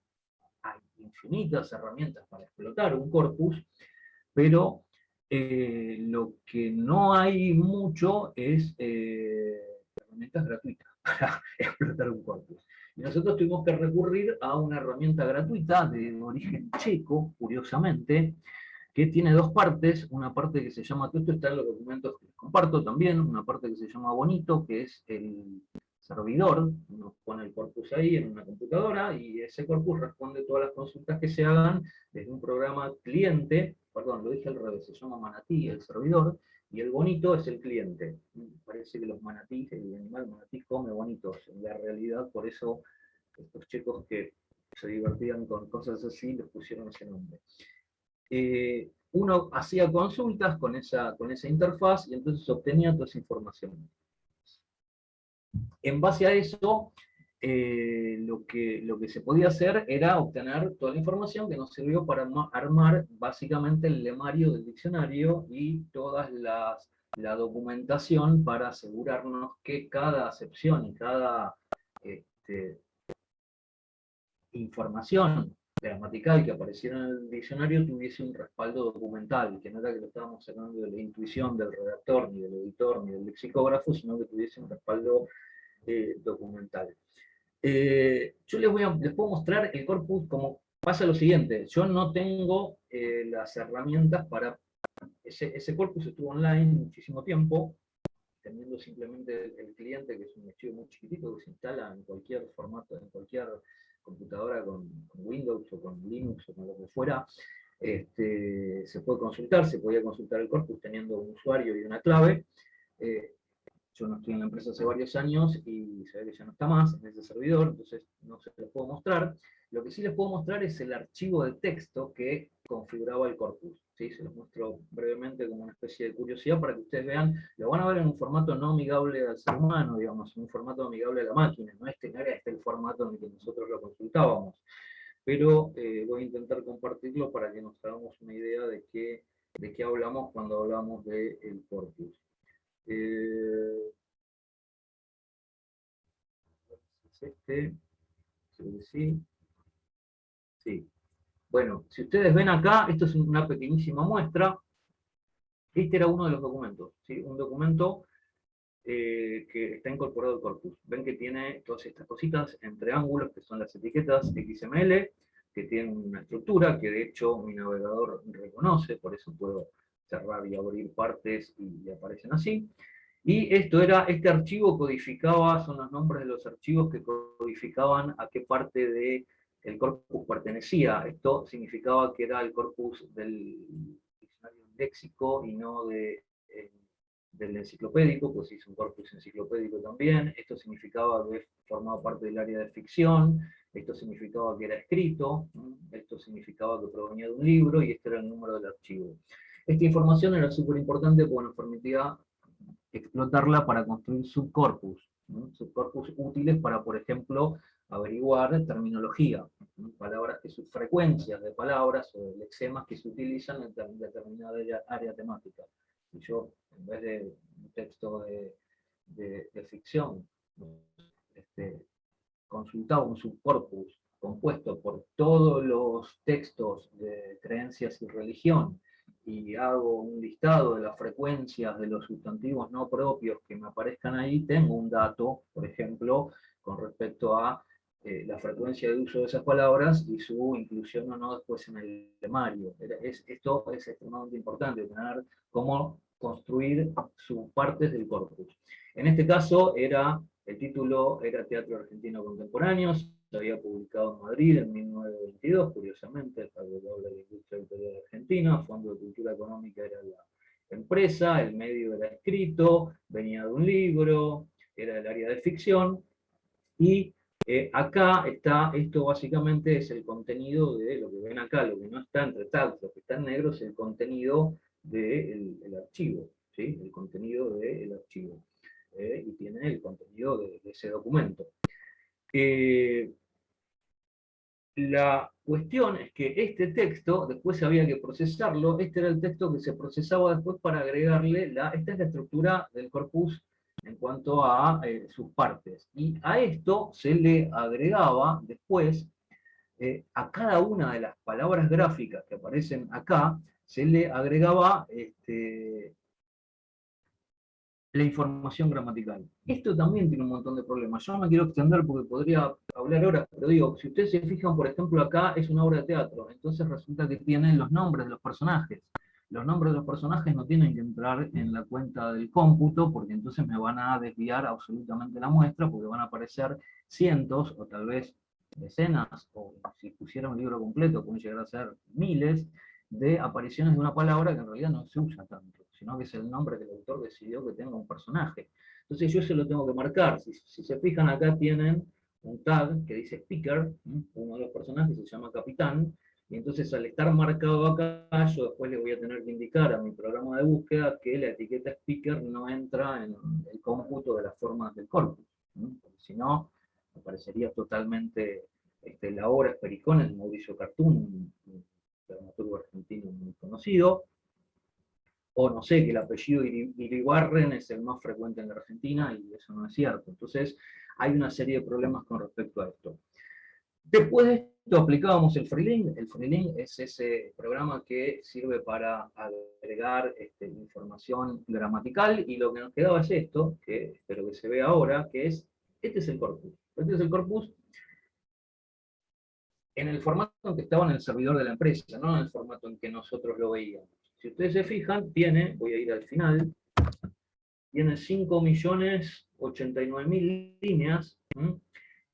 hay infinitas herramientas para explotar un corpus, pero eh, lo que no hay mucho es eh, herramientas gratuitas [LAUGHS] para explotar un corpus. Y nosotros tuvimos que recurrir a una herramienta gratuita de origen checo, curiosamente, que tiene dos partes, una parte que se llama, todo esto está en los documentos que les comparto también, una parte que se llama Bonito, que es el servidor, uno pone el corpus ahí en una computadora, y ese corpus responde todas las consultas que se hagan desde un programa cliente, perdón, lo dije al revés, se llama Manatí, el servidor, y el bonito es el cliente. Parece que los manatíes, el animal manatí come bonitos, en la realidad por eso estos chicos que se divertían con cosas así, les pusieron ese nombre. Eh, uno hacía consultas con esa, con esa interfaz y entonces obtenía toda esa información. En base a eso, eh, lo, que, lo que se podía hacer era obtener toda la información que nos sirvió para armar básicamente el lemario del diccionario y toda la documentación para asegurarnos que cada acepción y cada este, información gramatical que apareciera en el diccionario tuviese un respaldo documental, que no era que lo estábamos sacando de la intuición del redactor, ni del editor, ni del lexicógrafo, sino que tuviese un respaldo eh, documental. Eh, yo les, voy a, les puedo mostrar el corpus como pasa lo siguiente, yo no tengo eh, las herramientas para... Ese, ese, corpus estuvo online muchísimo tiempo, teniendo simplemente el, cliente, que es un archivo muy chiquitito que se instala en cualquier formato, en cualquier computadora con, Windows o con Linux o con lo que fuera, este, se puede consultar, se podía consultar el corpus teniendo un usuario y una clave. Eh, yo no estoy en la empresa hace varios años y se ve que ya no está más en ese servidor, entonces no se los puedo mostrar. Lo que sí les puedo mostrar es el archivo de texto que configuraba el corpus. ¿Sí? Se los muestro brevemente como una especie de curiosidad para que ustedes vean, lo van a ver en un formato no amigable al ser humano, digamos, en un formato amigable a la máquina, no este, no era este el formato en el que nosotros lo consultábamos. pero eh, voy a intentar compartirlo para que nos hagamos una idea de qué, de qué hablamos cuando hablamos del corpus. Eh, ¿Es este? Sí. Sí. Bueno, si ustedes ven acá, esto es una pequeñísima muestra. Este era uno de los documentos, ¿sí? un documento eh, que está incorporado al corpus. Ven que tiene todas estas cositas en triángulos, que son las etiquetas XML, que tienen una estructura que de hecho mi navegador reconoce, por eso puedo cerrar y abrir partes y aparecen así. Y esto era, este archivo codificaba, son los nombres de los archivos que codificaban a qué parte del el corpus pertenecía. Esto significaba que era el corpus del diccionario léxico y no eh, del enciclopédico, pues hizo un corpus enciclopédico también. Esto significaba que formaba parte del área de ficción, esto significaba que era escrito, esto significaba que provenía de un libro, y este era el número del archivo. Esta información era súper importante porque nos permitía explotarla para construir subcorpus, subcorpus útiles para, por ejemplo, averiguar terminología, palabras que sus frecuencias de palabras o lexemas que se utilizan en determinada área temática. Si yo, en vez de un texto de, ficción, este, consultaba un subcorpus compuesto por todos los textos de creencias y religión, y hago un listado de las frecuencias de los sustantivos no propios que me aparezcan ahí, tengo un dato, por ejemplo, con respecto a eh, la frecuencia de uso de esas palabras y su inclusión o no después en el temario. Es, esto es extremadamente importante, tener cómo construir sus partes del corpus. En este caso, era, el título era Teatro Argentino Contemporáneo, se había publicado en Madrid en 1922, curiosamente, el de la Industria Editorial Argentina, Fondo de Cultura Económica era la empresa, el medio era escrito, venía de un libro, era del área de ficción, y eh, acá está, esto básicamente es el contenido de lo que ven acá, lo que no está entre tags, lo que está en negro es el contenido del archivo, ¿sí? el contenido del archivo, eh, y tiene el contenido de ese documento. Eh, la cuestión es que este texto, después había que procesarlo, este era el texto que se procesaba después para agregarle, la, esta es la estructura del corpus en cuanto a eh, sus partes. Y a esto se le agregaba después, eh, a cada una de las palabras gráficas que aparecen acá, se le agregaba este, la información gramatical. Esto también tiene un montón de problemas. Yo no me quiero extender porque podría hablar ahora, pero digo, si ustedes se fijan, por ejemplo, acá es una obra de teatro, entonces resulta que tienen los nombres de los personajes. Los nombres de los personajes no tienen que entrar en la cuenta del cómputo, porque entonces me van a desviar absolutamente la muestra, porque van a aparecer cientos, o tal vez decenas, o si pusiera un libro completo, pueden llegar a ser miles, de apariciones de una palabra que en realidad no se usa tanto sino que es el nombre que el autor decidió que tenga un personaje. Entonces yo se lo tengo que marcar. Si, se fijan acá tienen un tag que dice speaker, uno de los personajes se llama capitán, y entonces al estar marcado acá, yo después le voy a tener que indicar a mi programa de búsqueda que la etiqueta speaker no entra en el cómputo de las formas del corpus. Porque si no, aparecería totalmente este, la obra Espericón, el Mauricio Cartoon, un dramaturgo argentino muy conocido, o no sé, que el apellido Iribarren es el más frecuente en la Argentina, y eso no es cierto. Entonces, hay una serie de problemas con respecto a esto. Después de esto aplicábamos el Freelink. El Freelink es ese programa que sirve para agregar este, información gramatical, y lo que nos quedaba es esto, que espero que se vea ahora, que es, este es el corpus. Este es el corpus en el formato en que estaba en el servidor de la empresa, no en el formato en que nosotros lo veíamos. Si ustedes se fijan, tiene, voy a ir al final, tiene 5.089.000 líneas,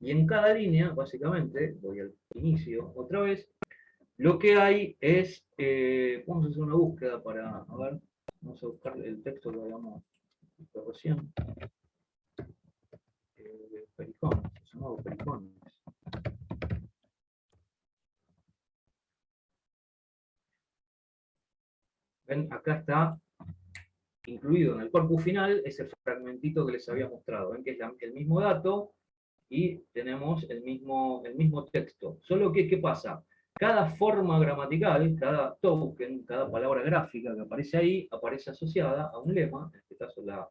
y en cada línea, básicamente, voy al inicio otra vez, lo que hay es, eh, vamos a hacer una búsqueda para, a ver, vamos a buscar el texto que habíamos visto recién. Eh, pericones, pericones. acá está incluido en el corpus final ese fragmentito que les había mostrado. Ven que es el mismo dato, y tenemos el mismo, el mismo texto. Solo que, ¿qué pasa? Cada forma gramatical, cada token, cada palabra gráfica que aparece ahí, aparece asociada a un lema, en este caso la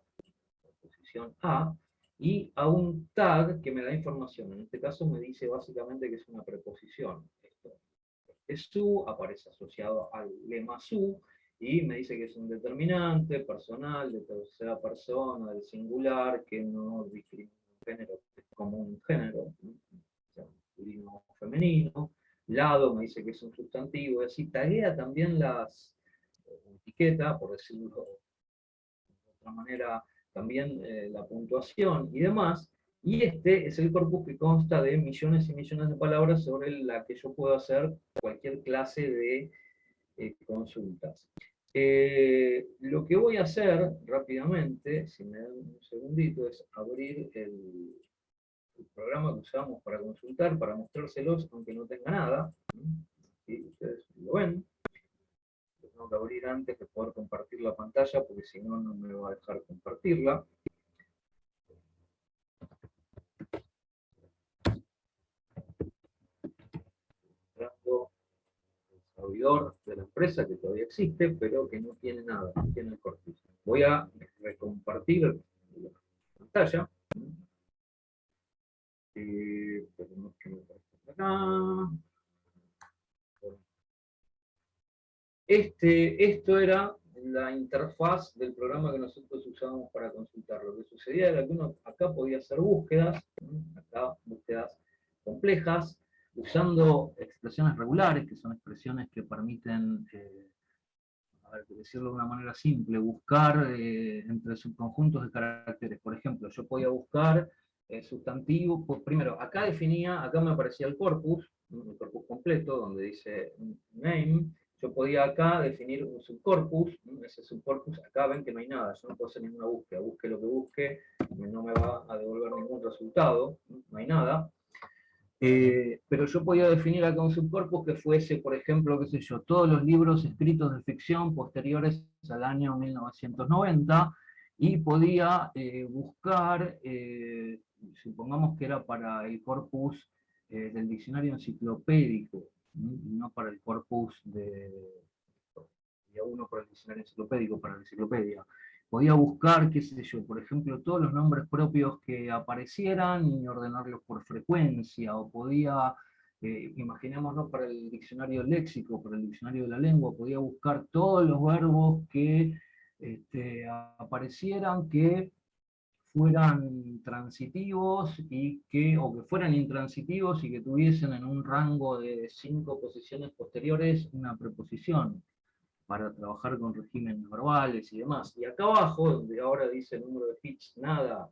posición A, y a un tag que me da información. En este caso me dice básicamente que es una preposición. Esto, este su aparece asociado al lema su, y me dice que es un determinante personal, de tercera persona, del singular, que no discrimina género, como un género, masculino o femenino. Lado me dice que es un sustantivo, y así taguea también las etiquetas, etiqueta, por decirlo de otra manera, también eh, la puntuación y demás, y este es el corpus que consta de millones y millones de palabras sobre la que yo puedo hacer cualquier clase de eh, consultas. Eh, lo que voy a hacer rápidamente, si me dan un segundito, es abrir el, programa que usamos para consultar, para mostrárselos, aunque no tenga nada. Aquí ustedes lo ven tengo que abrir antes de poder compartir la pantalla, porque si no, no me va a dejar compartirla. Mostrando el de la empresa que todavía existe, pero que no tiene nada, no tiene el corpus. Voy a recompartir la pantalla. Eh. Este, esto era la interfaz del programa que nosotros usábamos para consultar. Lo que sucedía era que uno acá podía hacer búsquedas, acá búsquedas complejas, usando expresiones regulares, que son expresiones que permiten, eh, a ver, decirlo de una manera simple, buscar eh, entre subconjuntos de caracteres. Por ejemplo, yo podía buscar eh, sustantivo, pues primero, acá definía, acá me aparecía el corpus, el corpus completo, donde dice name, yo podía acá definir un subcorpus, ese subcorpus, acá ven que no hay nada, yo no puedo hacer ninguna búsqueda, busque lo que busque, no me va a devolver ningún resultado, no hay nada. Eh, pero yo podía definir acá un subcorpus que fuese, por ejemplo, qué sé yo, todos los libros escritos de ficción posteriores al año 1990, y podía eh, buscar, eh, supongamos que era para el corpus del diccionario enciclopédico, no para el corpus de, uno para el diccionario enciclopédico, para la enciclopedia. Podía buscar, qué sé yo, por ejemplo, todos los nombres propios que aparecieran y ordenarlos por frecuencia, o podía, eh, imaginémonos para el diccionario léxico, para el diccionario de la lengua, podía buscar todos los verbos que este, aparecieran que fueran transitivos y que, o que fueran intransitivos y que tuviesen en un rango de cinco posiciones posteriores una preposición para trabajar con regímenes verbales y demás. Y acá abajo, donde ahora dice el número de hits nada,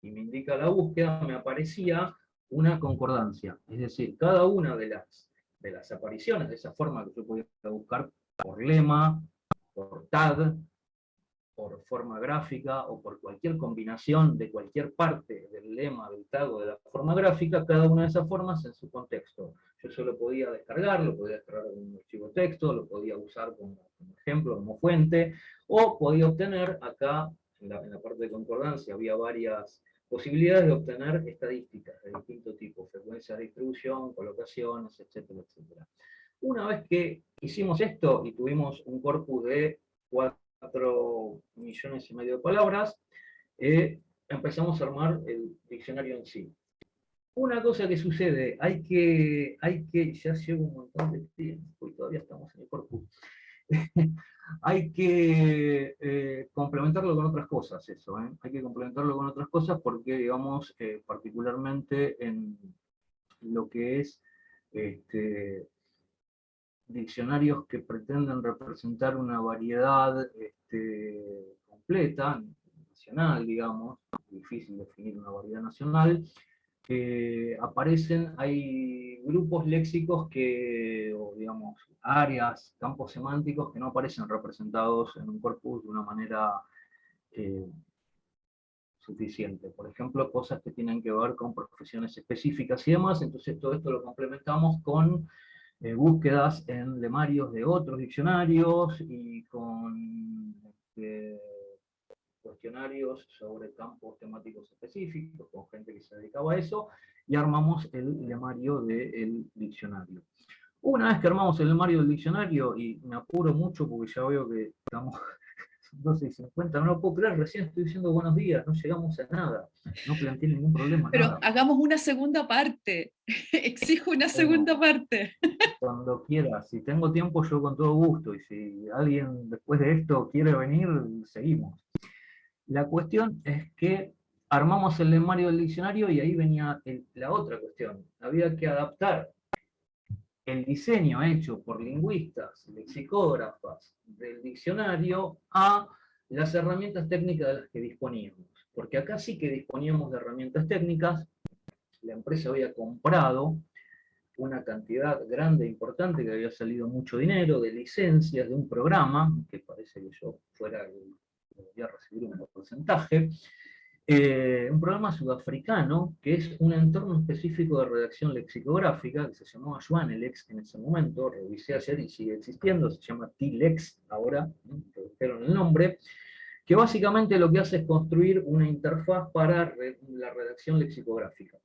y me indica la búsqueda, me aparecía una concordancia. Es decir, cada una de las, de las apariciones, de esa forma que yo podía buscar por lema, por tag, por forma gráfica o por cualquier combinación de cualquier parte del lema, del tag o de la forma gráfica, cada una de esas formas en su contexto. Yo solo podía descargar, lo podía descargar como un archivo texto, lo podía usar como, ejemplo, como fuente, o podía obtener acá, en la, en la parte de concordancia, había varias posibilidades de obtener estadísticas de distinto tipo, frecuencias de distribución, colocaciones, etcétera, etcétera. Una vez que hicimos esto y tuvimos un corpus de cuatro 4 millones y medio de palabras, eh, empezamos a armar el diccionario en sí. Una cosa que sucede, hay que, hay que ya llevo un montón de tiempo y todavía estamos en el corpus, [LAUGHS] hay que eh, complementarlo con otras cosas eso, ¿eh? hay que complementarlo con otras cosas porque, digamos, particularmente en lo que es este, diccionarios que pretenden representar una variedad este, completa, nacional, digamos, difícil definir una variedad nacional, aparecen, hay grupos léxicos que, o digamos, áreas, campos semánticos que no aparecen representados en un corpus de una manera eh, suficiente. Por ejemplo, cosas que tienen que ver con profesiones específicas y demás, entonces todo esto lo complementamos con eh, búsquedas en lemarios de otros diccionarios y con este, cuestionarios sobre campos temáticos específicos, con gente que se dedicaba a eso, y armamos el lemario del diccionario. Una vez que armamos el lemario del diccionario, y me apuro mucho porque ya veo que estamos 12 y 50, no lo puedo creer, recién estoy diciendo buenos días, no llegamos a nada, no planteé ningún problema. Pero hagamos una segunda parte, [LAUGHS] exijo una segunda parte. Cuando quiera, si tengo tiempo yo con todo gusto, y si alguien después de esto quiere venir, seguimos. La cuestión es que armamos el lemario del diccionario y ahí venía la otra cuestión, había que adaptar el diseño hecho por lingüistas, lexicógrafas del diccionario a las herramientas técnicas de las que disponíamos. Porque acá sí que disponíamos de herramientas técnicas, la empresa había comprado una cantidad grande e importante, que había salido mucho dinero, de licencias de un programa, que parece que yo fuera, debería recibir un porcentaje, eh, un programa sudafricano que es un entorno específico de redacción lexicográfica que se llamaba Joanelex en ese momento, revisé ayer y sigue existiendo, se llama T-Lex ahora, redujeron el nombre, que básicamente lo que hace es construir una interfaz para la redacción lexicográfica.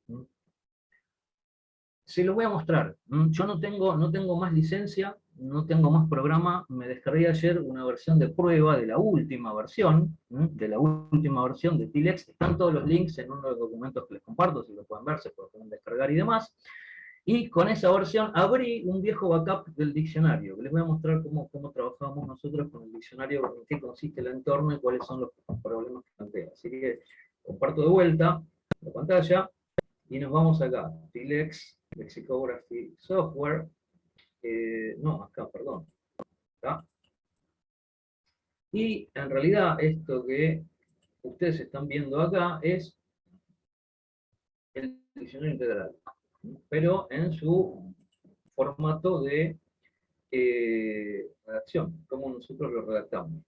Se los voy a mostrar. Yo no tengo, no tengo más licencia, no tengo más programa, me descargué ayer una versión de prueba de la última versión, de la última versión de Tilex, están todos los links en uno de los documentos que les comparto, si lo pueden ver, se pueden descargar y demás, y con esa versión abrí un viejo backup del diccionario, les voy a mostrar cómo, cómo trabajamos nosotros con el diccionario, en qué consiste el entorno y cuáles son los problemas que plantea. Así que comparto de vuelta la pantalla, y nos vamos acá, Tilex, Lexicography Software, eh, no, acá, perdón, Y en realidad esto que ustedes están viendo acá es el diccionario integral, pero en su formato de eh, redacción, como nosotros lo redactamos.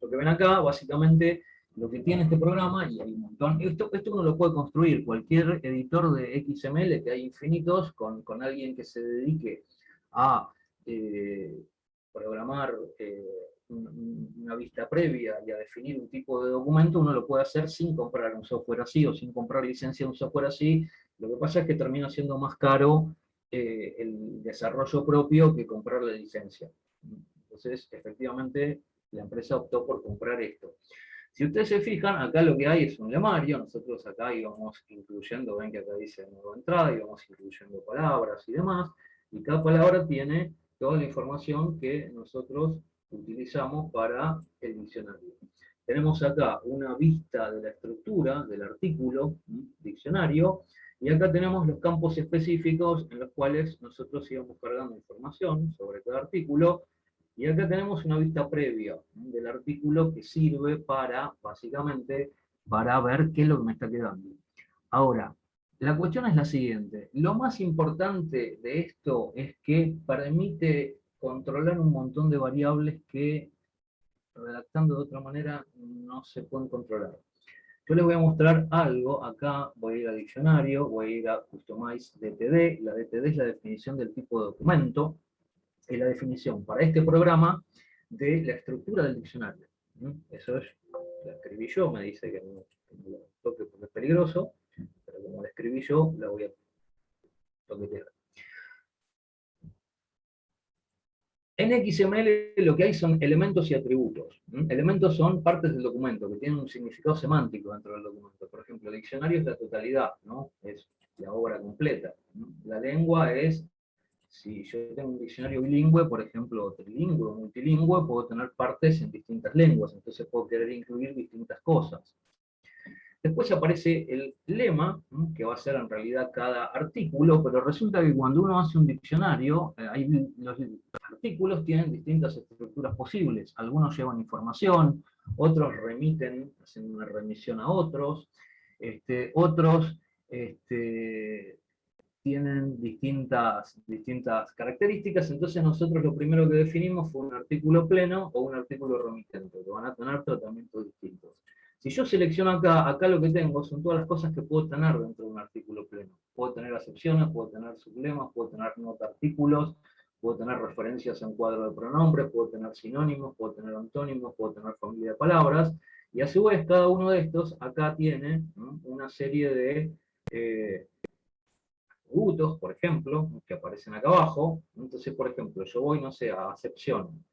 Lo que ven acá, básicamente, lo que tiene este programa, y hay un montón, esto, esto uno lo puede construir, cualquier editor de XML, que hay infinitos, con, con alguien que se dedique a eh, programar eh, una vista previa y a definir un tipo de documento, uno lo puede hacer sin comprar un software así o sin comprar licencia de un software así. Lo que pasa es que termina siendo más caro eh, el desarrollo propio que comprar la licencia. Entonces, efectivamente, la empresa optó por comprar esto. Si ustedes se fijan, acá lo que hay es un lemario, nosotros acá íbamos incluyendo, ven que acá dice nueva entrada, íbamos incluyendo palabras y demás, y cada palabra tiene toda la información que nosotros utilizamos para el diccionario. Tenemos acá una vista de la estructura del artículo, diccionario, y acá tenemos los campos específicos en los cuales nosotros íbamos cargando información sobre cada artículo, y acá tenemos una vista previa del artículo que sirve para, básicamente, para ver qué es lo que me está quedando. Ahora, la cuestión es la siguiente. Lo más importante de esto es que permite controlar un montón de variables que, redactando de otra manera, no se pueden controlar. Yo les voy a mostrar algo, acá voy a ir a diccionario, voy a ir a Customize DTD, la DTD es la definición del tipo de documento, es la definición para este programa de la estructura del diccionario. ¿Mm? Eso es, la escribí yo, me dice que no, lo toque porque es peligroso, como la escribí yo, la voy a toquetear. En XML lo que hay son elementos y atributos. Elementos son partes del documento, que tienen un significado semántico dentro del documento. Por ejemplo, el diccionario es la totalidad, es la obra completa. La lengua es, si yo tengo un diccionario bilingüe, por ejemplo, trilingüe o multilingüe, puedo tener partes en distintas lenguas, entonces puedo querer incluir distintas cosas. Después aparece el lema, que va a ser en realidad cada artículo, pero resulta que cuando uno hace un diccionario, eh, los artículos tienen distintas estructuras posibles. Algunos llevan información, otros remiten, hacen una remisión a otros, este, otros este, tienen distintas, distintas características, entonces nosotros lo primero que definimos fue un artículo pleno o un artículo remitente, que van a tener tratamientos distintos. Si yo selecciono acá, acá lo que tengo son todas las cosas que puedo tener dentro de un artículo pleno. Puedo tener acepciones, puedo tener sublemas, puedo tener nota artículos, puedo tener referencias en cuadro de pronombres, puedo tener sinónimos, puedo tener antónimos, puedo tener familia de palabras, Y a su vez, cada uno de estos acá tiene una serie de eh, por ejemplo, que aparecen acá abajo. Entonces, por ejemplo, yo voy, no sé, a acepción.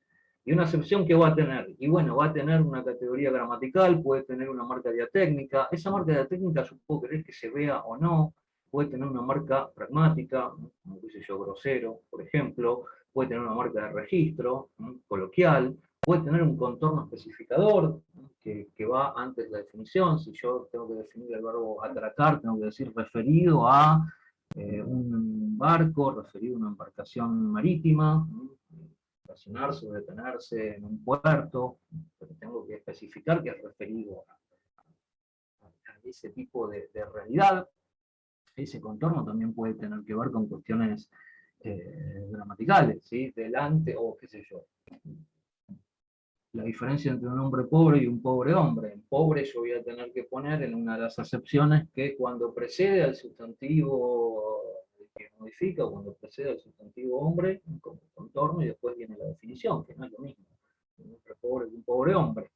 ¿Y una acepción que va a tener? Y bueno, va a tener una categoría gramatical, puede tener una marca diatécnica. Esa marca diatécnica yo puedo que se vea o no. Puede tener una marca pragmática, como dice yo, grosero, por ejemplo. Puede tener una marca de registro, coloquial puede tener un contorno especificador que, va antes de la definición. Si yo tengo que definir el verbo atracar, tengo que decir referido a eh, un barco, referido a una embarcación marítima, estacionarse o detenerse en un puerto, pero tengo que especificar que es referido a, ese tipo de, realidad. Ese contorno también puede tener que ver con cuestiones eh, gramaticales, ¿sí? delante o qué sé yo, la diferencia entre un hombre pobre y un pobre hombre. En pobre yo voy a tener que poner en una de las acepciones que cuando precede al sustantivo que modifica, cuando precede al sustantivo hombre, como contorno, y después viene la definición, que no es lo mismo. Un hombre pobre y un pobre hombre.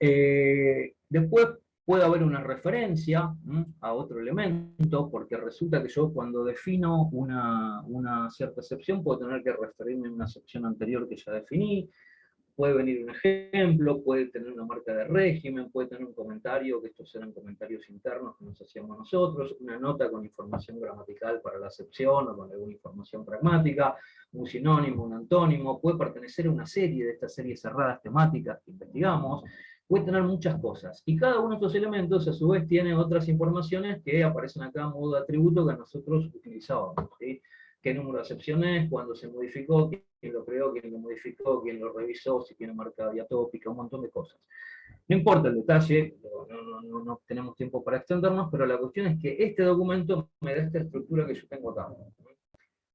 Eh, después puede haber una referencia a otro elemento, porque resulta que yo cuando defino una, una cierta excepción puedo tener que referirme a una excepción anterior que ya definí, puede venir un ejemplo, puede tener una marca de régimen, puede tener un comentario, que estos eran comentarios internos que nos hacíamos nosotros, una nota con información gramatical para la acepción o con alguna información pragmática, un sinónimo, un antónimo, puede pertenecer a una serie de estas series cerradas temáticas que investigamos, puede tener muchas cosas. Y cada uno de estos elementos a su vez tiene otras informaciones que aparecen acá a modo de atributo que nosotros utilizábamos. Qué número de acepciones, cuándo se modificó, quién lo creó, quién lo modificó, quién lo revisó, si tiene marca diatópica, un montón de cosas. No importa el detalle, no, tenemos tiempo para extendernos, pero la cuestión es que este documento me da esta estructura que yo tengo acá.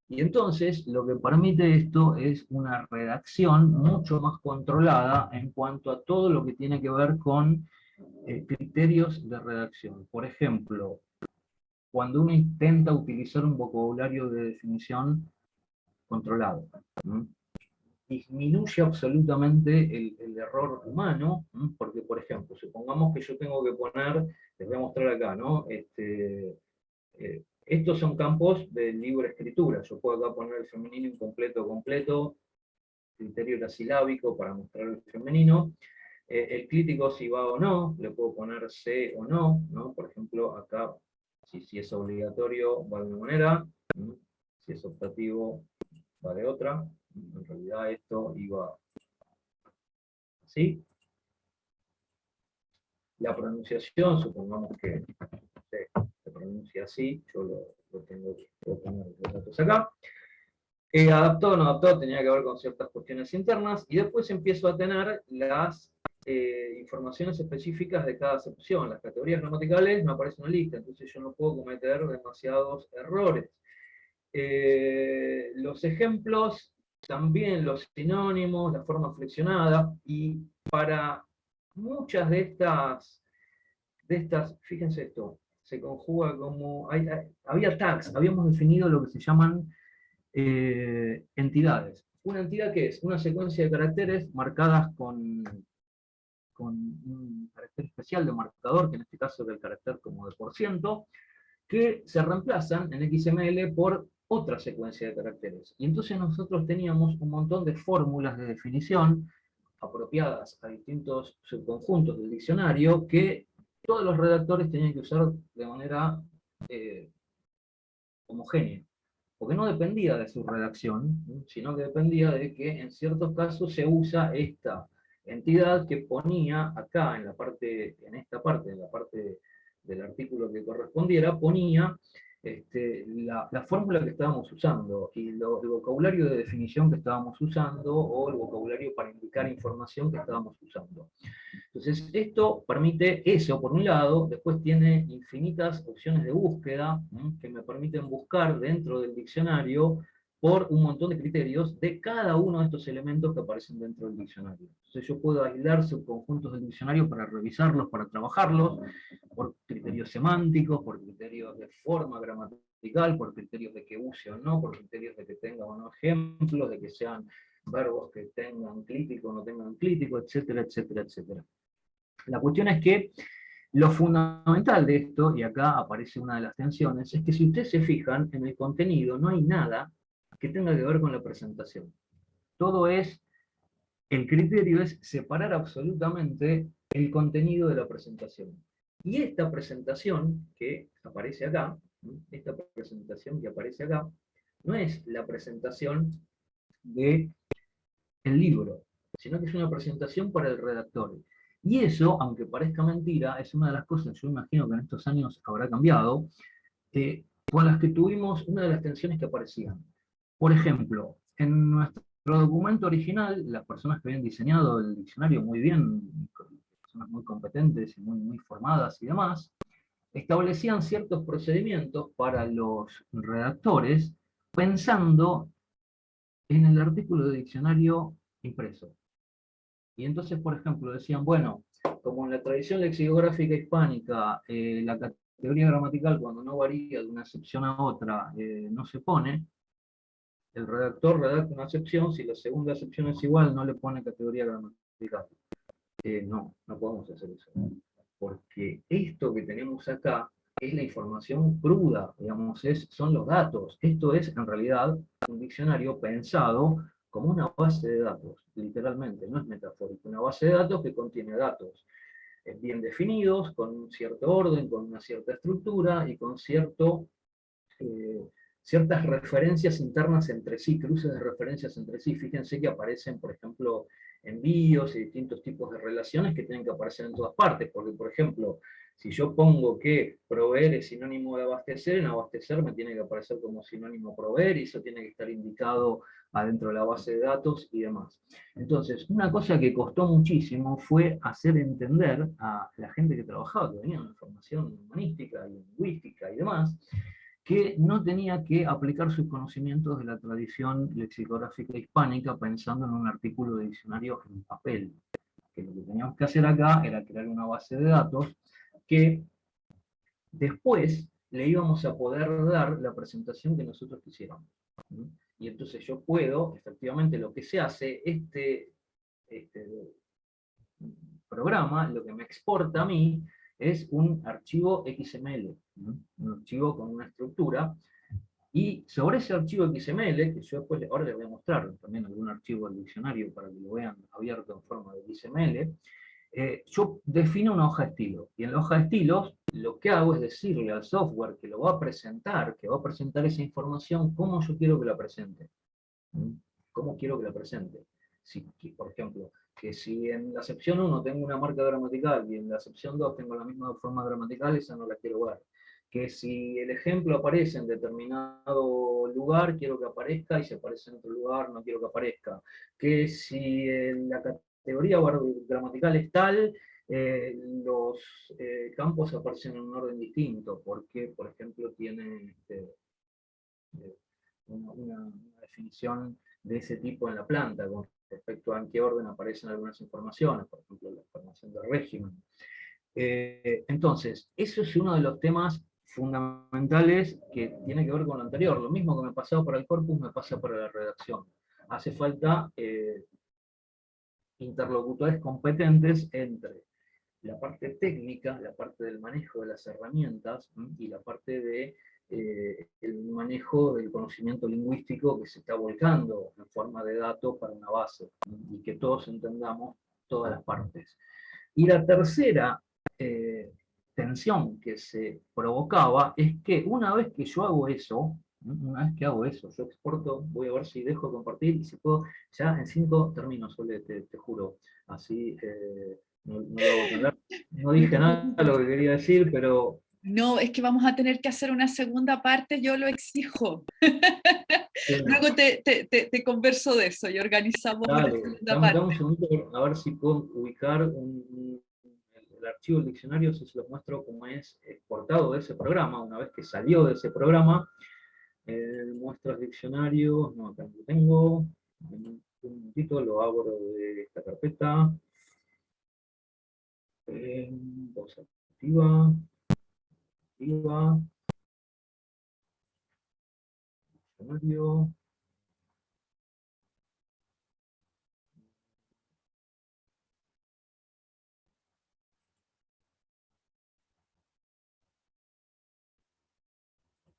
Y entonces, lo que permite esto es una redacción mucho más controlada en cuanto a todo lo que tiene que ver con eh, criterios de redacción. Por ejemplo, cuando uno intenta utilizar un vocabulario de definición controlado. Disminuye absolutamente el, error humano, porque por ejemplo, supongamos que yo tengo que poner, les voy a mostrar acá, ¿no? Este, eh, estos son campos de libre escritura, yo puedo acá poner el femenino incompleto completo, criterio silábico para mostrar el femenino, eh, el crítico si va o no, le puedo poner C o no, ¿no? por ejemplo acá si, es obligatorio va de una manera, si es optativo va de otra, en realidad esto iba así. La pronunciación, supongamos que se, pronuncia así, yo lo, tengo que poner los datos acá. Eh, adaptado o no adaptado tenía que ver con ciertas cuestiones internas, y después empiezo a tener las eh, informaciones específicas de cada acepción. Las categorías gramaticales no aparecen en la lista, entonces yo no puedo cometer demasiados errores. Eh, los ejemplos, también los sinónimos, la forma flexionada, y para muchas de estas, de estas fíjense esto, se conjuga como, había tags, habíamos definido lo que se llaman eh, entidades. Una entidad que es una secuencia de caracteres marcadas con, con un carácter especial de marcador, que en este caso es el carácter como de por ciento, que se reemplazan en XML por otra secuencia de caracteres. Y entonces nosotros teníamos un montón de fórmulas de definición apropiadas a distintos subconjuntos del diccionario que todos los redactores tenían que usar de manera eh, homogénea. Porque no dependía de su redacción, sino que dependía de que en ciertos casos se usa esta entidad que ponía acá, en la parte, en esta parte, en la parte del artículo que correspondiera, ponía este, la, fórmula que estábamos usando, y el vocabulario de definición que estábamos usando, o el vocabulario para indicar información que estábamos usando. Entonces, esto permite eso, por un lado, después tiene infinitas opciones de búsqueda, que me permiten buscar dentro del diccionario por un montón de criterios de cada uno de estos elementos que aparecen dentro del diccionario. Entonces yo puedo aislar subconjuntos del diccionario para revisarlos, para trabajarlos, por criterios semánticos, por criterios de forma gramatical, por criterios de que use o no, por criterios de que tenga o no ejemplos, de que sean verbos que tengan clítico o no tengan clítico, etcétera, etcétera, etcétera. La cuestión es que lo fundamental de esto, y acá aparece una de las tensiones, es que si ustedes se fijan en el contenido, no hay nada que tenga que ver con la presentación. Todo es, el criterio es separar absolutamente el contenido de la presentación. Y esta presentación que aparece acá, esta presentación que aparece acá, no es la presentación de el libro, sino que es una presentación para el redactor. Y eso, aunque parezca mentira, es una de las cosas, yo imagino que en estos años habrá cambiado, eh, con las que tuvimos una de las tensiones que aparecían. Por ejemplo, en nuestro documento original, las personas que habían diseñado el diccionario muy bien, personas muy competentes y muy, formadas y demás, establecían ciertos procedimientos para los redactores pensando en el artículo de diccionario impreso. Y entonces, por ejemplo, decían, bueno, como en la tradición lexicográfica hispánica, eh, la categoría gramatical cuando no varía de una excepción a otra eh, no se pone, el redactor redacta una excepción, si la segunda excepción es igual, no le pone categoría gramatical. Eh, no, no podemos hacer eso. Porque esto que tenemos acá es la información cruda, digamos, es, son los datos. Esto es, en realidad, un diccionario pensado como una base de datos, literalmente, no es metafórico, una base de datos que contiene datos eh, bien definidos, con un cierto orden, con una cierta estructura y con cierto, eh, ciertas referencias internas entre sí, cruces de referencias entre sí. Fíjense que aparecen, por ejemplo, envíos y distintos tipos de relaciones que tienen que aparecer en todas partes, porque, por ejemplo, si yo pongo que proveer es sinónimo de abastecer, en abastecer me tiene que aparecer como sinónimo proveer, y eso tiene que estar indicado adentro de la base de datos y demás. Entonces, una cosa que costó muchísimo fue hacer entender a la gente que trabajaba, que venía de formación humanística y lingüística y demás, que no tenía que aplicar sus conocimientos de la tradición lexicográfica hispánica pensando en un artículo de diccionario en papel. Que lo que teníamos que hacer acá era crear una base de datos que después le íbamos a poder dar la presentación que nosotros quisiéramos. Y entonces yo puedo, efectivamente lo que se hace, este, este programa, lo que me exporta a mí, es un archivo XML, un archivo con una estructura, y sobre ese archivo XML, que yo después ahora les voy a mostrar también algún archivo del diccionario para que lo vean abierto en forma de XML, eh, yo defino una hoja de estilo, y en la hoja de estilos lo que hago es decirle al software que lo va a presentar, que va a presentar esa información, cómo yo quiero que la presente. ¿Cómo quiero que la presente? Si, por ejemplo, que si en la sección 1 tengo una marca gramatical y en la sección 2 tengo la misma forma gramatical, esa no la quiero ver. Que si el ejemplo aparece en determinado lugar, quiero que aparezca, y si aparece en otro lugar, no quiero que aparezca. Que si la teoría gramatical es tal, eh, los eh, campos aparecen en un orden distinto, porque, por ejemplo, tiene este, eh, una, definición de ese tipo en la planta, con respecto a en qué orden aparecen algunas informaciones, por ejemplo, la información del régimen. entonces, eso es uno de los temas fundamentales que tiene que ver con lo anterior. Lo mismo que me pasaba para el corpus, me pasa para la redacción. Hace falta interlocutores competentes entre la parte técnica, la parte del manejo de las herramientas y la parte de eh, el manejo del conocimiento lingüístico que se está volcando en forma de datos para una base, y que todos entendamos todas las partes. Y la tercera eh, tensión que se provocaba es que una vez que yo hago eso, una vez que hago eso, yo exporto, voy a ver si dejo de compartir y si puedo, ya en cinco terminos, Sole, te, te juro. Así eh, no, no, dije nada de lo que quería decir, pero... No, es que vamos a tener que hacer una segunda parte, yo lo exijo. Luego te, te, te, converso de eso y organizamos una segunda parte. un a ver si puedo ubicar un, el archivo del diccionario, si se lo muestro como es exportado de ese programa, una vez que salió de ese programa, muestras diccionarios, no, acá lo tengo, un momentito lo abro de esta carpeta, eh, voz activa, arriba. Usuario.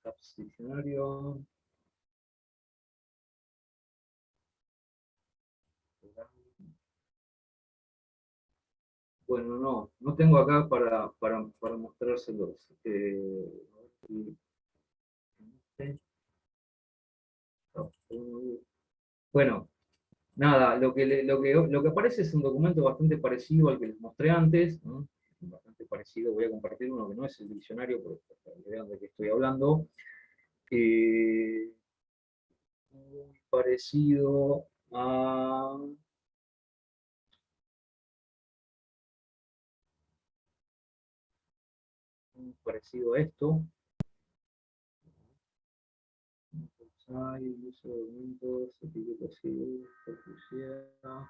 Pues, diccionario. Bueno, no, no tengo acá para, para, mostrárselos. Eh, bueno, nada, lo que, lo, que, lo que aparece es un documento bastante parecido al que les mostré antes, bastante parecido, voy a compartir uno que no es el diccionario, para que vean de qué estoy hablando. Eh, muy parecido a parecido a esto. Hay uso de documentos, etiquetas y Ah,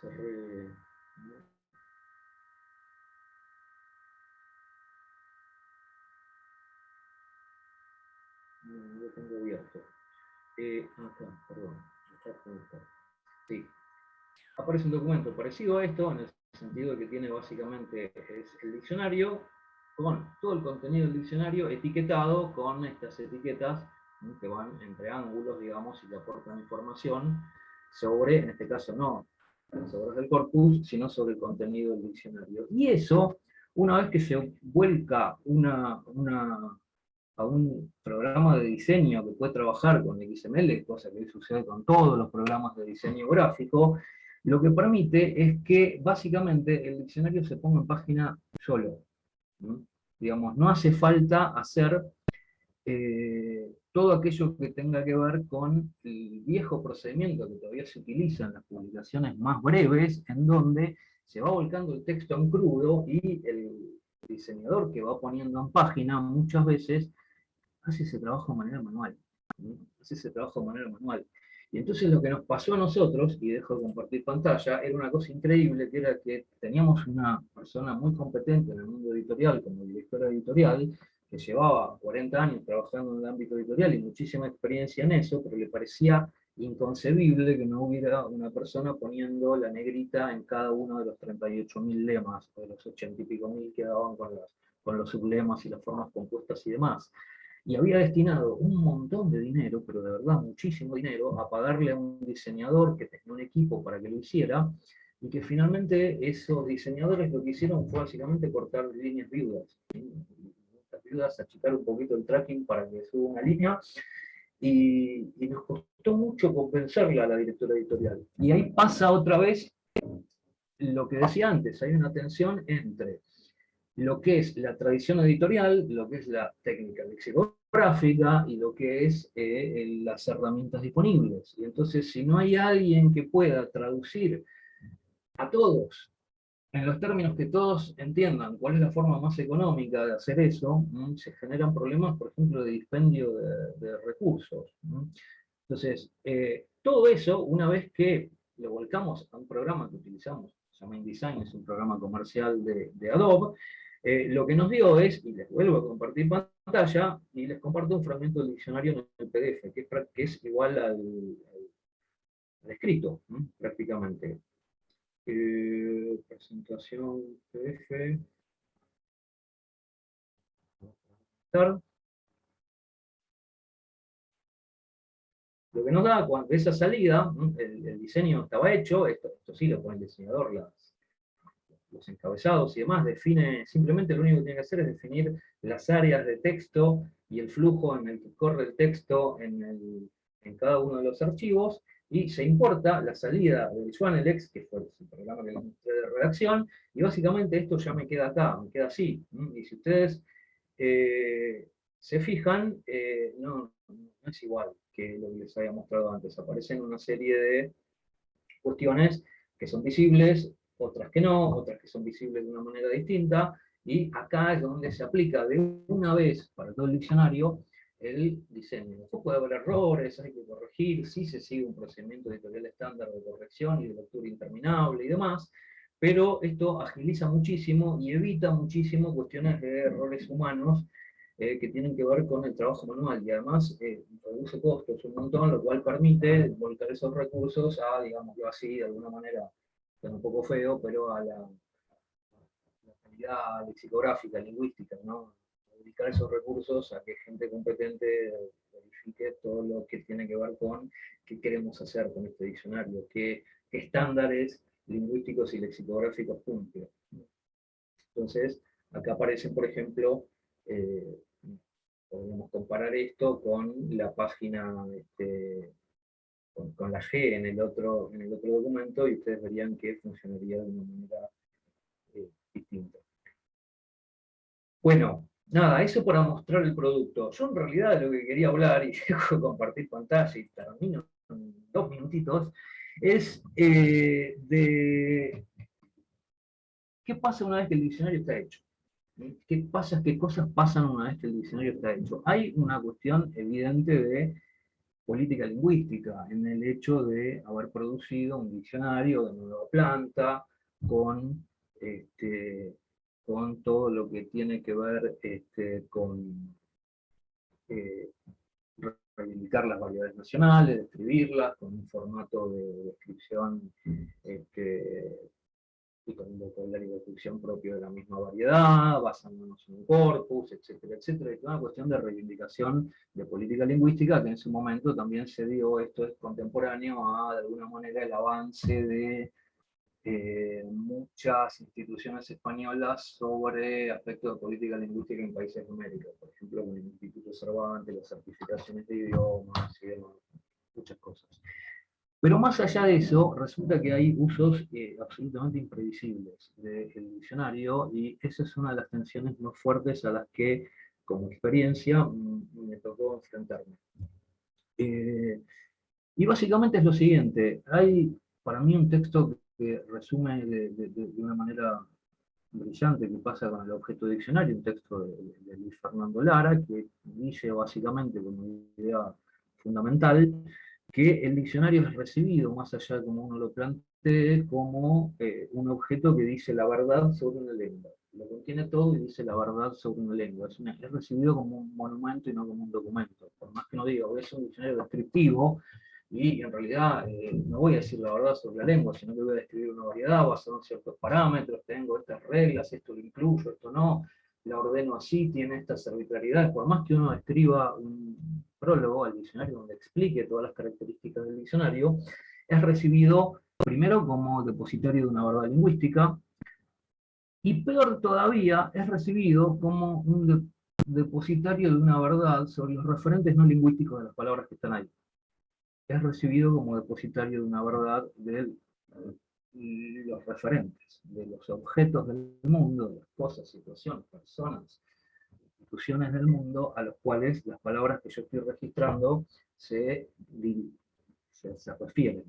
cerré. No, lo tengo abierto. Eh, acá, perdón. Aparece un documento parecido a esto, en el sentido que tiene básicamente el diccionario, con todo el contenido del diccionario etiquetado con estas etiquetas que van entre ángulos, digamos, y que aportan información sobre, en este caso no sobre el corpus, sino sobre el contenido del diccionario. Y eso, una vez que se vuelca una, a un programa de diseño que puede trabajar con XML, cosa que sucede con todos los programas de diseño gráfico, lo que permite es que básicamente el diccionario se ponga en página solo. Digamos, no hace falta hacer eh, todo aquello que tenga que ver con el viejo procedimiento que todavía se utiliza en las publicaciones más breves, en donde se va volcando el texto en crudo y el diseñador que va poniendo en página muchas veces hace ese trabajo de manera manual. Hace ese trabajo de manera manual. Y entonces lo que nos pasó a nosotros, y dejo de compartir pantalla, era una cosa increíble, que era que teníamos una persona muy competente en el mundo editorial, como directora editorial, que llevaba 40 años trabajando en el ámbito editorial y muchísima experiencia en eso, pero le parecía inconcebible que no hubiera una persona poniendo la negrita en cada uno de los 38.000 lemas, o de los 80 y pico mil que daban con, con los sublemas y las formas compuestas y demás y había destinado un montón de dinero, pero de verdad muchísimo dinero, a pagarle a un diseñador que tenía un equipo para que lo hiciera, y que finalmente esos diseñadores lo que hicieron fue básicamente cortar líneas viudas. Las viudas, achicar un poquito el tracking para que suba una línea, y, y nos costó mucho compensarla a la directora editorial. Y ahí pasa otra vez lo que decía antes, hay una tensión entre lo que es la tradición editorial, lo que es la técnica lexicográfica y lo que es eh, las herramientas disponibles. Y entonces, si no hay alguien que pueda traducir a todos, en los términos que todos entiendan cuál es la forma más económica de hacer eso, se generan problemas, por ejemplo, de dispendio de, recursos. Entonces, eh, todo eso, una vez que lo volcamos a un programa que utilizamos, se llama InDesign, es un programa comercial de, de Adobe, eh, lo que nos dio es, y les vuelvo a compartir pantalla, y les comparto un fragmento del diccionario en el PDF, que es, igual al, escrito, prácticamente. Eh, presentación PDF. Lo que nos da, cuando esa salida, el, diseño estaba hecho, esto, esto sí lo pone el diseñador, las, los encabezados y demás, define, simplemente lo único que tiene que hacer es definir las áreas de texto y el flujo en el que corre el texto en, cada uno de los archivos, y se importa la salida del Swanelex, que fue el programa que de redacción, y básicamente esto ya me queda acá, me queda así. Y si ustedes eh, se fijan, eh, no es igual que lo que les había mostrado antes, aparecen una serie de cuestiones que son visibles, otras que no, otras que son visibles de una manera distinta, y acá es donde se aplica de una vez para todo el diccionario el diseño. Puede haber errores, hay que corregir, sí se sigue un procedimiento editorial estándar de corrección y de lectura interminable y demás, pero esto agiliza muchísimo y evita muchísimo cuestiones de errores humanos eh, que tienen que ver con el trabajo manual, y además eh, reduce costos un montón, lo cual permite volcar esos recursos a, digamos, así, de alguna manera un poco feo, pero a la, comunidad lexicográfica, lingüística, ¿no? dedicar esos recursos a que gente competente verifique todo lo que tiene que ver con qué queremos hacer con este diccionario, qué, estándares lingüísticos y lexicográficos cumple. Entonces, acá aparecen, por ejemplo, eh, podemos comparar esto con la página, este, con, la G en el, otro, en el otro documento, y ustedes verían que funcionaría de una manera eh, distinta. Bueno, nada, eso para mostrar el producto. Yo en realidad lo que quería hablar, y [LAUGHS] dejo de compartir pantalla y termino en dos minutitos, es eh, de qué pasa una vez que el diccionario está hecho. ¿Qué pasa, qué cosas pasan una vez que el diccionario está hecho? Hay una cuestión evidente de política lingüística, en el hecho de haber producido un diccionario de nueva planta, con este, con todo lo que tiene que ver este, con eh, reivindicar las variedades nacionales, describirlas con un formato de descripción este, y con un vocabulario de propio de la misma variedad, basándonos en un corpus, etcétera, etcétera, toda una cuestión de reivindicación de política lingüística que en su momento también se dio, esto es contemporáneo a, de alguna manera, el avance de eh, muchas instituciones españolas sobre aspectos de política lingüística en países de América, por ejemplo, con el Instituto Cervantes, las certificaciones de idiomas y demás, muchas cosas. Pero más allá de eso, resulta que hay usos eh, absolutamente imprevisibles del diccionario, y esa es una de las tensiones más fuertes a las que, como experiencia, mm, me tocó enfrentarme. Eh, y básicamente es lo siguiente, hay para mí un texto que resume de, una manera brillante que pasa con el objeto diccionario, un texto de, Luis Fernando Lara, que dice básicamente como idea fundamental, que el diccionario es recibido, más allá de como uno lo plantee, como eh, un objeto que dice la verdad sobre una lengua. Lo contiene todo y dice la verdad sobre una lengua. Es, es recibido como un monumento y no como un documento. Por más que no diga, es un diccionario descriptivo, y en realidad eh, no voy a decir la verdad sobre la lengua, sino que voy a describir una variedad basada en ciertos parámetros, tengo estas reglas, esto lo incluyo, esto no, la ordeno así, tiene estas arbitrariedades, por más que uno escriba un prólogo al diccionario donde explique todas las características del diccionario, es recibido primero como depositario de una verdad lingüística, y peor todavía, es recibido como un depositario de una verdad sobre los referentes no lingüísticos de las palabras que están ahí. Es recibido como depositario de una verdad de los referentes, de los objetos del mundo, de las cosas, situaciones, personas, instituciones del mundo, a los cuales las palabras que yo estoy registrando se, se, refieren.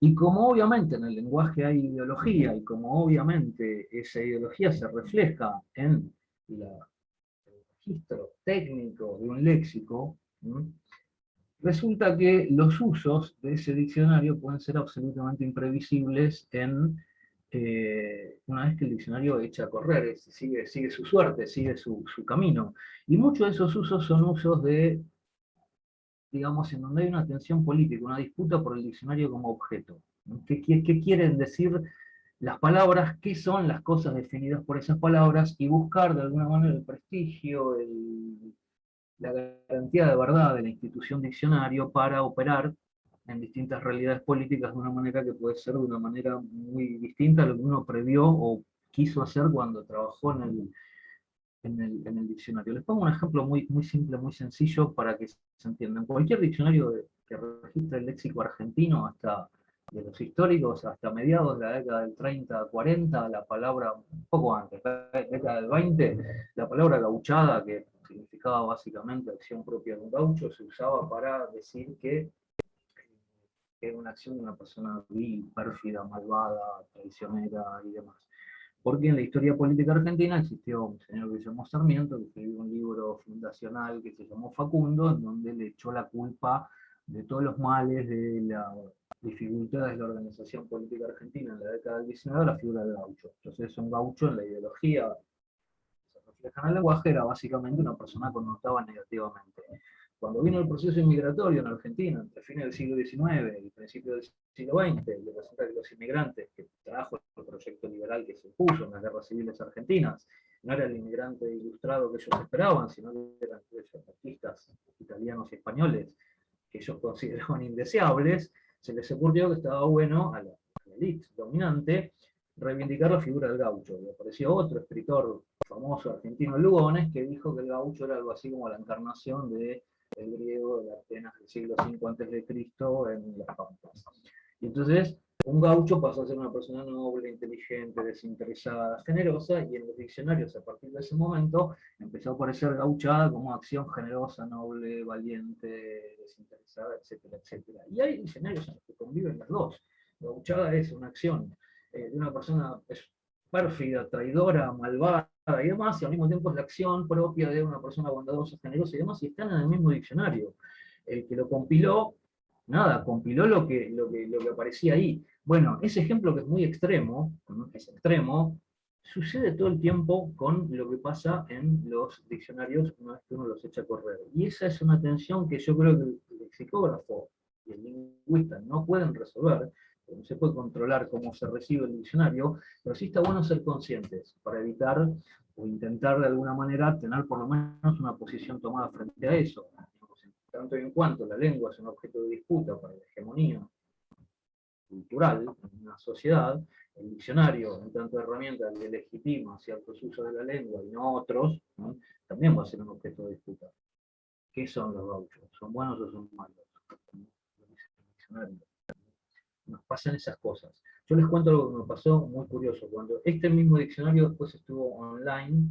Y como obviamente en el lenguaje hay ideología, y como obviamente esa ideología se refleja en el registro técnico de un léxico, resulta que los usos de ese diccionario pueden ser absolutamente imprevisibles en eh, una vez que el diccionario echa a correr, sigue, sigue su suerte, sigue su, camino. Y muchos de esos usos son usos de, digamos, en donde hay una tensión política, una disputa por el diccionario como objeto. ¿Qué, qué quieren decir las palabras? ¿Qué son las cosas definidas por esas palabras? Y buscar de alguna manera el prestigio, el la garantía de verdad de la institución diccionario para operar en distintas realidades políticas de una manera que puede ser de una manera muy distinta a lo que uno previó o quiso hacer cuando trabajó en el, en el, diccionario. Les pongo un ejemplo muy, muy simple, muy sencillo para que se entienda. En cualquier diccionario que registre el léxico argentino, hasta de los históricos, hasta mediados de la década del 30, 40, la palabra, un poco antes, la década del 20, la palabra gauchada, que significaba básicamente acción propia de un gaucho, se usaba para decir que era una acción de una persona vil, pérfida, malvada, traicionera y demás. Porque en la historia política argentina existió un señor que se llamó Sarmiento, que escribió un libro fundacional que se llamó Facundo, en donde le echó la culpa de todos los males, de las dificultades de la organización política argentina en la década del 19 a la figura del gaucho. Entonces un gaucho en la ideología el lenguaje era básicamente una persona connotaba negativamente. Cuando vino el proceso inmigratorio en Argentina, entre fines del siglo XIX y principios del siglo XX, y resulta que los inmigrantes que trajo el proyecto liberal que se puso en las guerras civiles argentinas, no era el inmigrante ilustrado que ellos esperaban, sino que eran esos artistas italianos y españoles que ellos [LAUGHS] consideraban indeseables, se les ocurrió que estaba bueno a la, élite dominante reivindicar la figura del gaucho. Y apareció otro escritor famoso argentino, Lugones, que dijo que el gaucho era algo así como la encarnación del griego de Atenas del siglo V a.C. en las Pampas. Y entonces un gaucho pasó a ser una persona noble, inteligente, desinteresada, generosa, y en los diccionarios a partir de ese momento empezó a aparecer gauchada como acción generosa, noble, valiente, desinteresada, etcétera, etcétera. Y hay diccionarios en los que conviven las dos. Gauchada es una acción eh, de una persona pérfida, traidora, malvada y demás, y al mismo tiempo es la acción propia de una persona bondadosa, generosa y demás, y están en el mismo diccionario. El que lo compiló nada, compiló lo que, lo que, lo que aparecía ahí. Bueno, ese ejemplo que es muy extremo, es extremo, sucede todo el tiempo con lo que pasa en los diccionarios una vez que uno los echa a correr. Y esa es una tensión que yo creo que el lexicógrafo y el lingüista no pueden resolver, no se puede controlar cómo se recibe el diccionario, pero sí está bueno ser conscientes para evitar o intentar de alguna manera tener por lo menos una posición tomada frente a eso tanto en cuanto la lengua es un objeto de disputa para la hegemonía cultural en una sociedad, el diccionario, en tanto herramienta que legitima ciertos usos de la lengua y no otros, también va a ser un objeto de disputa. ¿Qué son los gauchos? ¿Son buenos o son malos? Nos pasan esas cosas. Yo les cuento algo que me pasó muy curioso. Cuando este mismo diccionario después estuvo online,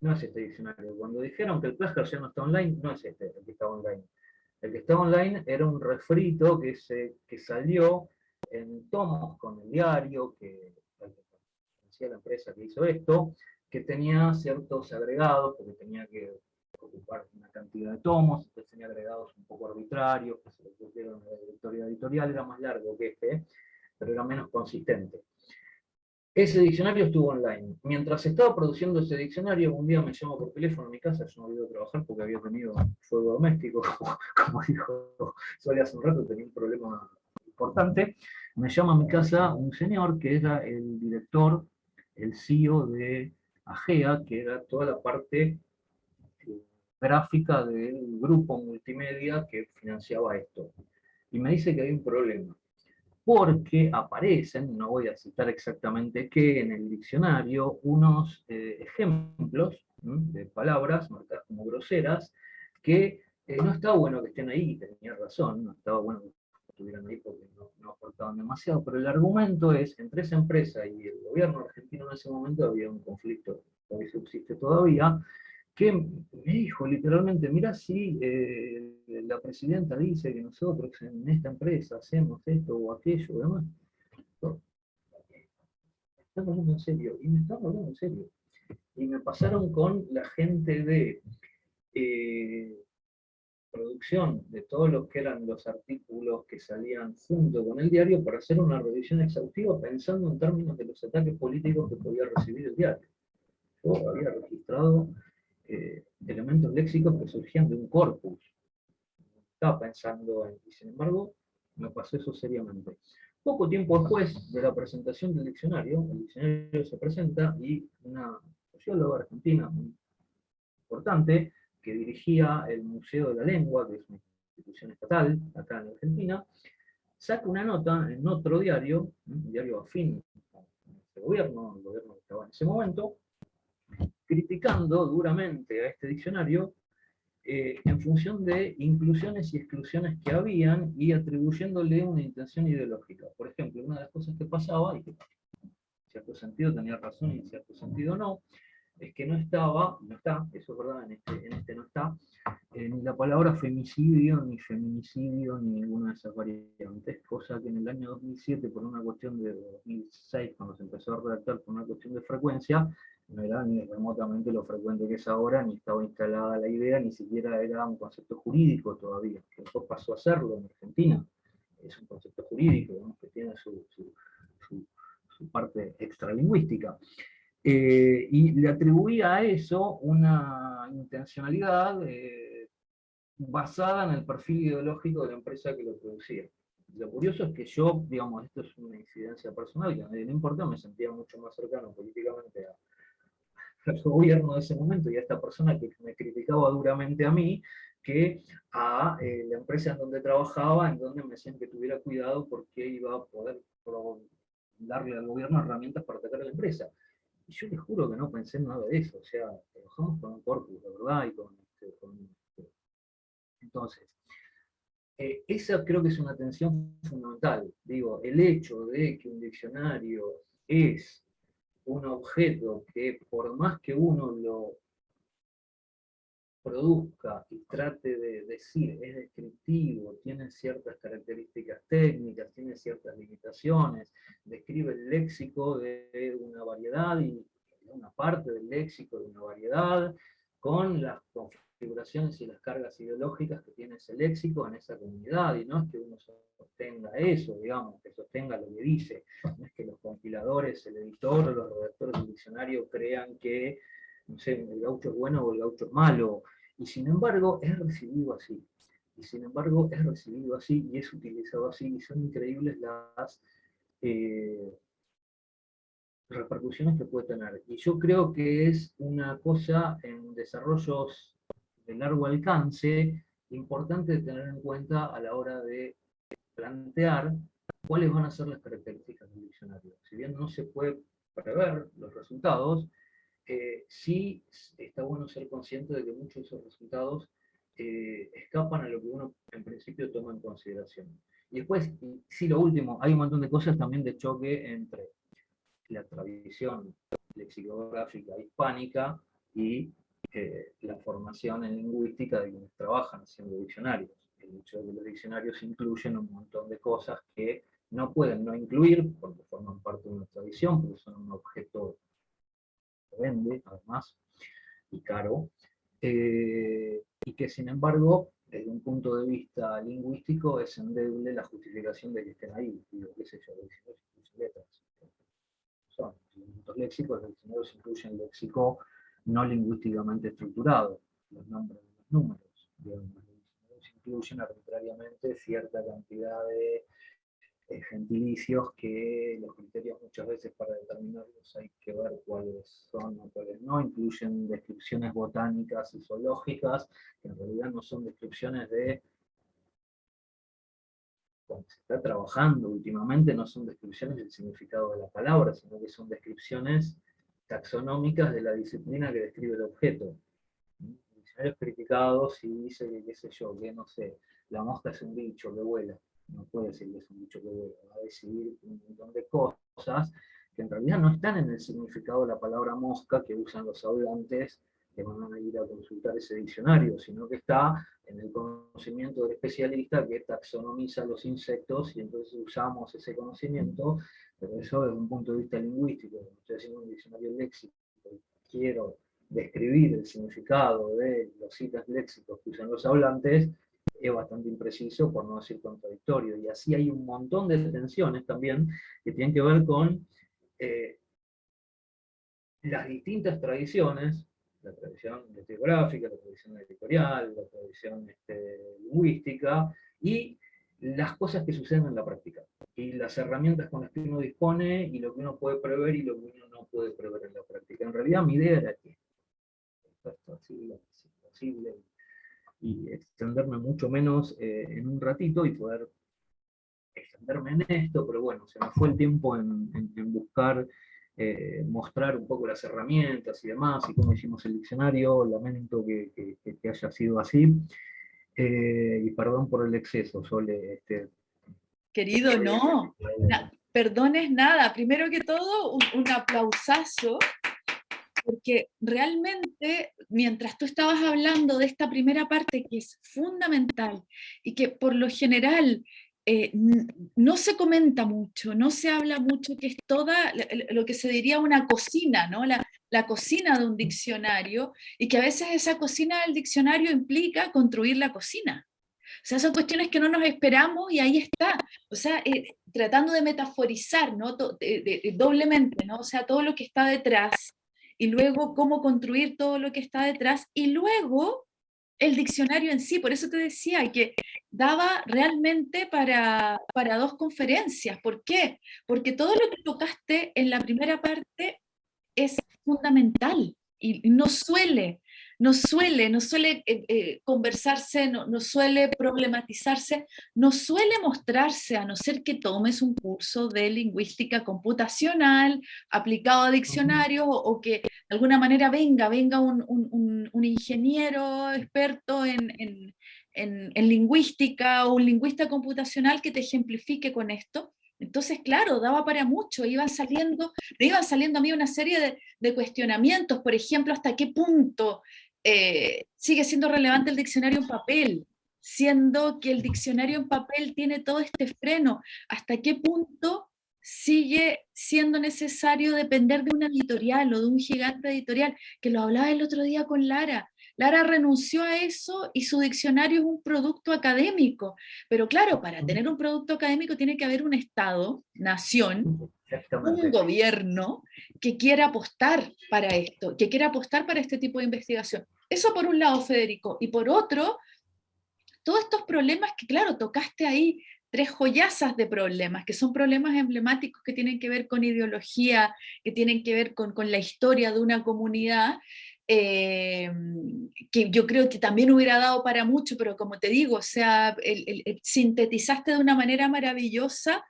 no es este diccionario. Cuando dijeron que el Plasker ya no está online, no es este el que está online. El que estaba online era un refrito que, se, que salió en tomos con el diario, que decía la empresa que hizo esto, que tenía ciertos agregados, porque tenía que ocupar una cantidad de tomos, entonces tenía agregados un poco arbitrarios, que se le pusieron en la directoria editorial, era más largo que este, pero era menos consistente. Ese diccionario estuvo online. Mientras estaba produciendo ese diccionario, un día me llamó por teléfono a mi casa, yo no había ido a trabajar porque había tenido fuego doméstico, [LAUGHS] como dijo Soledad hace un rato, tenía un problema importante. Me llama a mi casa un señor que era el director, el CEO de AGEA, que era toda la parte gráfica del grupo multimedia que financiaba esto. Y me dice que hay un problema porque aparecen, no voy a citar exactamente qué, en el diccionario, unos eh, ejemplos de palabras marcadas como groseras, que eh, no estaba bueno que estén ahí, tenía razón, no estaba bueno que estuvieran ahí porque no, aportaban demasiado, pero el argumento es, entre esa empresa y el gobierno argentino en ese momento había un conflicto, que subsiste todavía, que me dijo literalmente, mira si eh, la presidenta dice que nosotros en esta empresa hacemos esto o aquello, demás. Estamos hablando en serio, y me estaba hablando en serio. Y me pasaron con la gente de eh, producción de todos los que eran los artículos que salían junto con el diario para hacer una revisión exhaustiva pensando en términos de los ataques políticos que podía recibir el diario. Yo había registrado eh, elementos léxicos que surgían de un corpus. Estaba pensando en, y sin embargo, me pasó eso seriamente. Poco tiempo después de la presentación del diccionario, el diccionario se presenta y una socióloga argentina muy importante, que dirigía el Museo de la Lengua, que es una institución estatal acá en Argentina, saca una nota en otro diario, un diario afín a este gobierno, el gobierno que estaba en ese momento, criticando duramente a este diccionario eh, en función de inclusiones y exclusiones que habían y atribuyéndole una intención ideológica. Por ejemplo, una de las cosas que pasaba, y que en cierto sentido tenía razón y en cierto sentido no, es que no estaba, no está, eso es verdad, en este, este no está, ni la palabra femicidio, ni feminicidio, ni ninguna de esas variantes, cosa que en el año 2007, por una cuestión de 2006, cuando se empezó a redactar por una cuestión de frecuencia, no era ni remotamente lo frecuente que es ahora, ni estaba instalada la idea, ni siquiera era un concepto jurídico todavía, que después pasó a serlo en Argentina. Es un concepto jurídico, que tiene su, su, su, parte extralingüística. Eh, y le atribuía a eso una intencionalidad eh, basada en el perfil ideológico de la empresa que lo producía. Lo curioso es que yo, digamos, esto es una incidencia personal, que a le importa, me sentía mucho más cercano políticamente al gobierno de ese momento y a esta persona que me criticaba duramente a mí, que a eh, la empresa en donde trabajaba, en donde me decían que tuviera cuidado porque iba a poder darle al gobierno herramientas para atacar a la empresa. Y yo les juro que no pensé en nada de eso, o sea, trabajamos con un corpus, de verdad, y con, este, este. Entonces, eh, esa creo que es una tensión fundamental. Digo, el hecho de que un diccionario es un objeto que por más que uno lo produzca y trate de decir, es descriptivo, tiene ciertas características técnicas, tiene ciertas limitaciones, describe el léxico de una variedad y una parte del léxico de una variedad, con las configuraciones y las cargas ideológicas que tiene ese léxico en esa comunidad, y no es que uno sostenga eso, digamos, que sostenga lo que dice, no es que los compiladores, el editor, los redactores del diccionario crean que no sé, el gaucho es bueno o el gaucho es malo, y sin embargo es recibido así, y sin embargo es recibido así y es utilizado así, y son increíbles las eh, repercusiones que puede tener. Y yo creo que es una cosa en desarrollos de largo alcance importante de tener en cuenta a la hora de plantear cuáles van a ser las características del diccionario. Si bien no se puede prever los resultados, eh, sí está bueno ser consciente de que muchos de esos resultados eh, escapan a lo que uno en principio toma en consideración. Y después, sí, lo último, hay un montón de cosas también de choque entre la tradición lexicográfica hispánica y la formación en lingüística de quienes trabajan haciendo diccionarios. El hecho de que los diccionarios incluyen un montón de cosas que no pueden no incluir, porque forman parte de una tradición, porque son un objeto vende, además, y caro, eh, y que sin embargo, desde un punto de vista lingüístico, es endeble la justificación de que estén ahí, digo, qué sé yo, letras. Son elementos léxicos, los diccionarios incluyen léxico no lingüísticamente estructurado, los nombres de los números, diccionarios incluyen arbitrariamente cierta cantidad de eh, gentilicios que los criterios muchas veces para determinarlos hay que ver cuáles son o cuáles no, incluyen descripciones botánicas y zoológicas, que en realidad no son descripciones de cuando se está trabajando últimamente, no son descripciones del significado de la palabra, sino que son descripciones taxonómicas de la disciplina que describe el objeto. Diccionarios criticados y dice qué sé yo, que no sé, la mosca es un bicho que vuela no puede decir que es un bicho que va a decidir un montón de cosas que en realidad no están en el significado de la palabra mosca que usan los hablantes que van a ir a consultar ese diccionario, sino que está en el conocimiento del especialista que taxonomiza los insectos y entonces usamos ese conocimiento, pero eso desde un punto de vista lingüístico, estoy haciendo un diccionario léxico quiero describir el significado de los citas léxicos que usan los hablantes, es bastante impreciso, por no decir contradictorio. Y así hay un montón de tensiones también que tienen que ver con eh, las distintas tradiciones, la tradición lexicográfica, la tradición editorial, la tradición este, lingüística, y las cosas que suceden en la práctica, y las herramientas con las que uno dispone, y lo que uno puede prever y lo que uno no puede prever en la práctica. En realidad mi idea era que esto es posible, y extenderme mucho menos eh, en un ratito y poder extenderme en esto, pero bueno, se me fue el tiempo en, buscar eh, mostrar un poco las herramientas y demás, y cómo hicimos el diccionario, lamento que, que, haya sido así, eh, y perdón por el exceso, Sole. Este, Querido, no, perdones nada, primero que todo, un, un aplausazo porque realmente mientras tú estabas hablando de esta primera parte que es fundamental y que por lo general eh, no se comenta mucho, no se habla mucho, que es toda lo que se diría una cocina, ¿no? La, la, cocina de un diccionario, y que a veces esa cocina del diccionario implica construir la cocina. O sea, son cuestiones que no nos esperamos y ahí está. O sea, eh, tratando de metaforizar, ¿no? doblemente, ¿no? O sea, todo lo que está detrás y luego cómo construir todo lo que está detrás, y luego el diccionario en sí, por eso te decía que daba realmente para, para dos conferencias. ¿Por qué? Porque todo lo que tocaste en la primera parte es fundamental y no suele no suele, no suele eh, eh, conversarse, no, suele problematizarse, no suele mostrarse, a no ser que tomes un curso de lingüística computacional aplicado a diccionarios o, que de alguna manera venga, venga un, ingeniero experto en, en lingüística o un lingüista computacional que te ejemplifique con esto, entonces, claro, daba para mucho, iban saliendo, iban saliendo a mí una serie de, de, cuestionamientos, por ejemplo, hasta qué punto eh, sigue siendo relevante el diccionario en papel, siendo que el diccionario en papel tiene todo este freno, hasta qué punto sigue siendo necesario depender de una editorial o de un gigante editorial, que lo hablaba el otro día con Lara. Lara renunció a eso y su diccionario es un producto académico. Pero claro, para tener un producto académico tiene que haber un Estado, nación, un gobierno que quiera apostar para esto, que quiera apostar para este tipo de investigación. Eso por un lado, Federico. Y por otro, todos estos problemas que, claro, tocaste ahí tres joyazas de problemas, que son problemas emblemáticos que tienen que ver con ideología, que tienen que ver con, la historia de una comunidad, eh, que yo creo que también hubiera dado para mucho, pero como te digo, o sea, sintetizaste de una manera maravillosa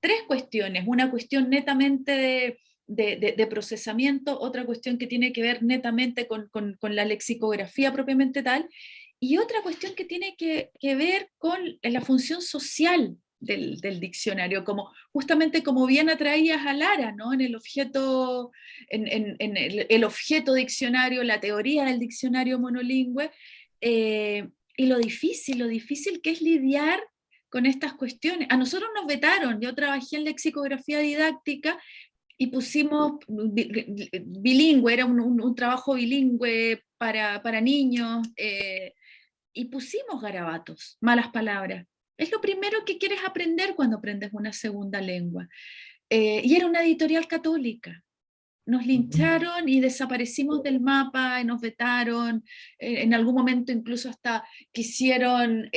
tres cuestiones, una cuestión netamente de, procesamiento, otra cuestión que tiene que ver netamente con, la lexicografía propiamente tal, y otra cuestión que tiene que, ver con la función social del, diccionario, como, justamente como bien atraías a Lara, ¿no? en, el objeto, en, el, objeto diccionario, la teoría del diccionario monolingüe, eh, y lo difícil, lo difícil que es lidiar con estas cuestiones. A nosotros nos vetaron, yo trabajé en lexicografía didáctica y pusimos bilingüe, era un, trabajo bilingüe para, para niños, eh, y pusimos garabatos, malas palabras. Es lo primero que quieres aprender cuando aprendes una segunda lengua. Eh, y era una editorial católica. Nos lincharon y desaparecimos del mapa, y nos vetaron, eh, en algún momento incluso hasta quisieron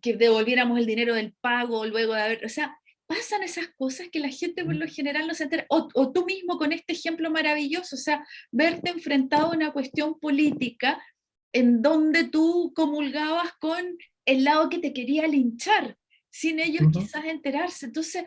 que devolviéramos el dinero del pago luego de haber, o sea, pasan esas cosas que la gente por lo general no se entera, o, tú mismo con este ejemplo maravilloso, o sea, verte enfrentado a una cuestión política en donde tú comulgabas con el lado que te quería linchar, sin ellos quizás enterarse, entonces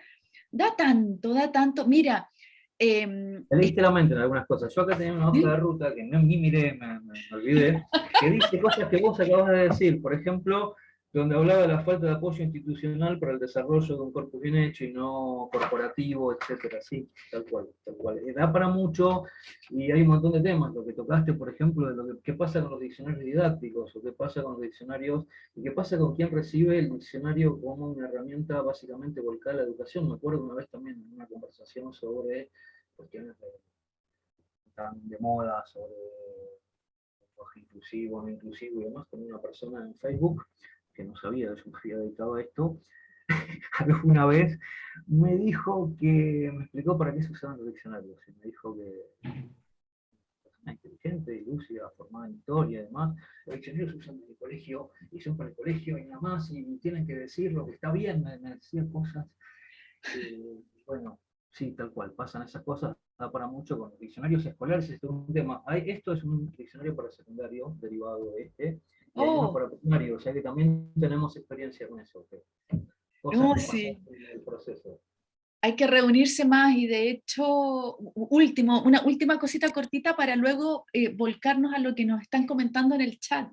da tanto, da tanto, mira... Eh, leíste la mente en algunas cosas, yo acá tenía una hoja de ruta que no ni miré, me, me olvidé, que dice cosas que vos acabas de decir, por ejemplo, donde hablaba de la falta de apoyo institucional para el desarrollo de un corpus bien hecho y no corporativo, etcétera, sí, tal cual, tal cual. Da para mucho y hay un montón de temas, lo que tocaste, por ejemplo, de lo que qué pasa con los diccionarios didácticos, o qué pasa con los diccionarios, y qué pasa con quien recibe el diccionario como una herramienta básicamente volcada a la educación. Me acuerdo una vez también en una conversación sobre cuestiones de, tan de moda, sobre inclusivo, no inclusivo y demás, con una persona en Facebook, que no sabía, yo me había dedicado a esto, [LAUGHS] alguna vez me dijo que, me explicó para qué se usaban los diccionarios, y me dijo que persona inteligente y lúcida, formada en historia y demás, los diccionarios se usan en el colegio, y son para el colegio y nada más, y tienen que decir lo que está bien, me, decía cosas, bueno, sí, tal cual, pasan esas cosas, da para mucho con los diccionarios escolares, esto es un tema, esto es un diccionario para secundario, derivado de este, oh. para primario, o sea que también tenemos experiencia con eso. Oh, sí. Hay que reunirse más y de hecho, último, una última cosita cortita para luego eh, volcarnos a lo que nos están comentando en el chat.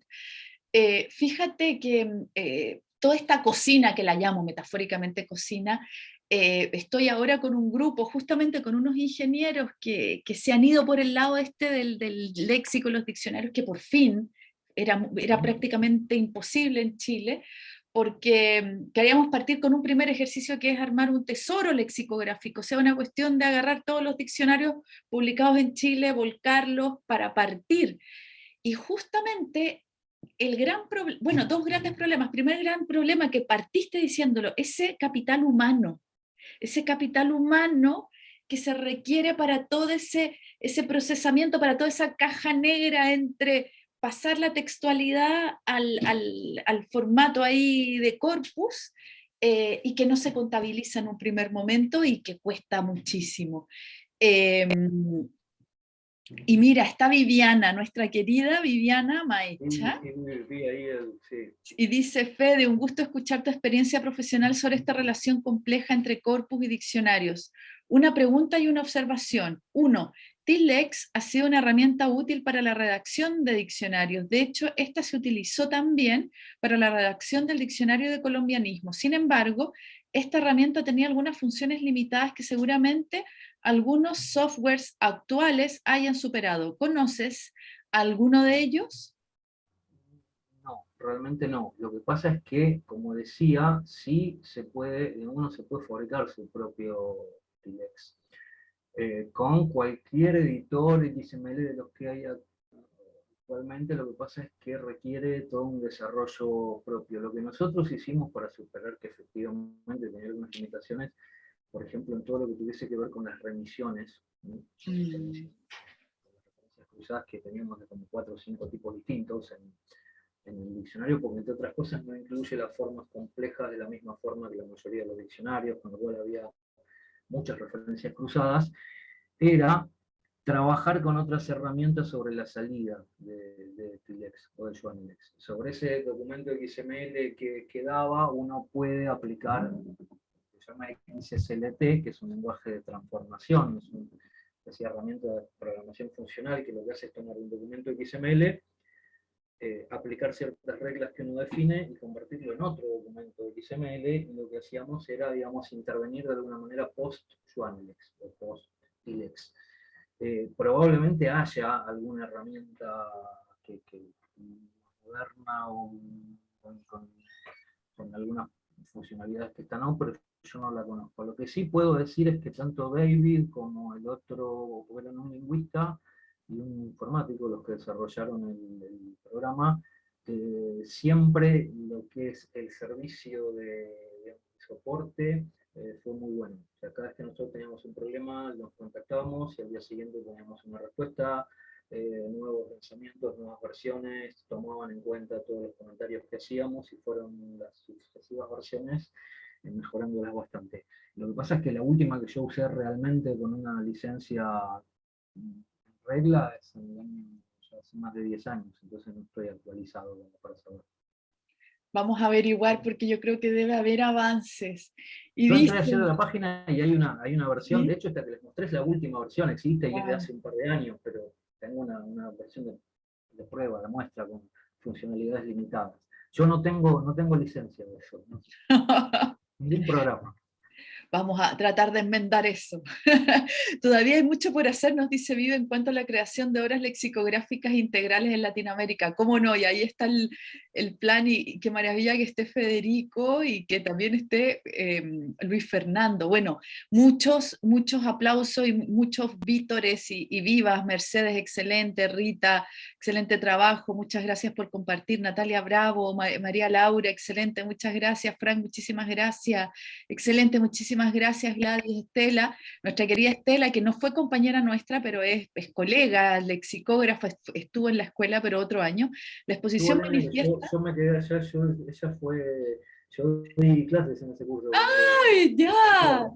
Eh, fíjate que eh, toda esta cocina, que la llamo metafóricamente cocina, estoy ahora con un grupo, justamente con unos ingenieros que, que, se han ido por el lado este del, del léxico, los diccionarios, que por fin era, era prácticamente imposible en Chile, porque queríamos partir con un primer ejercicio que es armar un tesoro lexicográfico, o sea, una cuestión de agarrar todos los diccionarios publicados en Chile, volcarlos para partir. Y justamente el gran problema, bueno, dos grandes problemas. Primer gran problema que partiste diciéndolo, ese capital humano, ese capital humano que se requiere para todo ese, ese procesamiento, para toda esa caja negra entre pasar la textualidad al, al, formato ahí de corpus eh, y que no se contabiliza en un primer momento y que cuesta muchísimo. Em, y mira, está Viviana, nuestra querida Viviana Maecha. Y dice, Fede, un gusto escuchar tu experiencia profesional sobre esta relación compleja entre corpus y diccionarios. Una pregunta y una observación. Uno, Tilex ha sido una herramienta útil para la redacción de diccionarios. De hecho, esta se utilizó también para la redacción del diccionario de colombianismo. Sin embargo, esta herramienta tenía algunas funciones limitadas que seguramente algunos softwares actuales hayan superado. ¿Conoces alguno de ellos? No, realmente no. Lo que pasa es que, como decía, sí se puede, uno se puede fabricar su propio Tilex eh, con cualquier editor XML de los que hay actualmente, lo que pasa es que requiere todo un desarrollo propio. Lo que nosotros hicimos para superar que efectivamente tenía algunas limitaciones, por ejemplo, en todo lo que tuviese que ver con las remisiones, mm. las referencias cruzadas que teníamos de como cuatro o cinco tipos distintos en, en el diccionario, porque entre otras cosas no incluye las formas complejas de la misma forma que la mayoría de los diccionarios, con lo cual había muchas referencias cruzadas, era trabajar con otras herramientas sobre la salida de, Tilex o de Joanilex. Sobre ese documento XML que, quedaba, uno puede aplicar se llama XSLT, que es un lenguaje de transformación, es una herramienta de programación funcional que lo que hace es tomar un documento XML eh, aplicar ciertas reglas que uno define y convertirlo en otro documento XML, y lo que hacíamos era, digamos, intervenir de alguna manera post-Juanilex o post-Ilex. Eh, probablemente haya alguna herramienta que, moderna o con, algunas funcionalidades que están pero yo no la conozco. Lo que sí puedo decir es que tanto David como el otro, que era un lingüista, y un informático, los que desarrollaron el, programa, eh, siempre lo que es el servicio de, soporte eh, fue muy bueno. O sea, cada vez que nosotros teníamos un problema, nos contactábamos y al día siguiente teníamos una respuesta, eh, nuevos lanzamientos, nuevas versiones, tomaban en cuenta todos los comentarios que hacíamos y fueron las sucesivas versiones mejorándolas bastante. Lo que pasa es que la última que yo usé realmente con una licencia regla es hace más de 10 años, entonces no estoy actualizado para saber. Vamos a averiguar porque yo creo que debe haber avances. Y yo entré ayer a la página y hay una, hay una versión, de hecho esta que les mostré es la última versión, existe y es de hace un par de años, pero tengo una, una versión de, de, prueba, de muestra con funcionalidades limitadas. Yo no tengo, no tengo licencia de eso, ¿no? [LAUGHS] ningún programa. Vamos a tratar de enmendar eso. [LAUGHS] Todavía hay mucho por hacer, nos dice Vive, en cuanto a la creación de obras lexicográficas integrales en Latinoamérica. ¿Cómo no? Y ahí está el, plan y, qué maravilla que esté Federico y que también esté em, Luis Fernando. Bueno, muchos, muchos aplausos y muchos vítores y, vivas. Mercedes, excelente. Rita, excelente trabajo. Muchas gracias por compartir. Natalia Bravo, María Laura, excelente. Muchas gracias. Frank, muchísimas gracias. Excelente, muchísimas gracias Gladys, Estela. Nuestra querida Estela, que no fue compañera nuestra, pero es, colega, lexicógrafa, estuvo en la escuela, pero otro año. La exposición manifiesta yo me quedé allá, yo, ella fue, yo di clases en ese curso. ¡Ay, ya!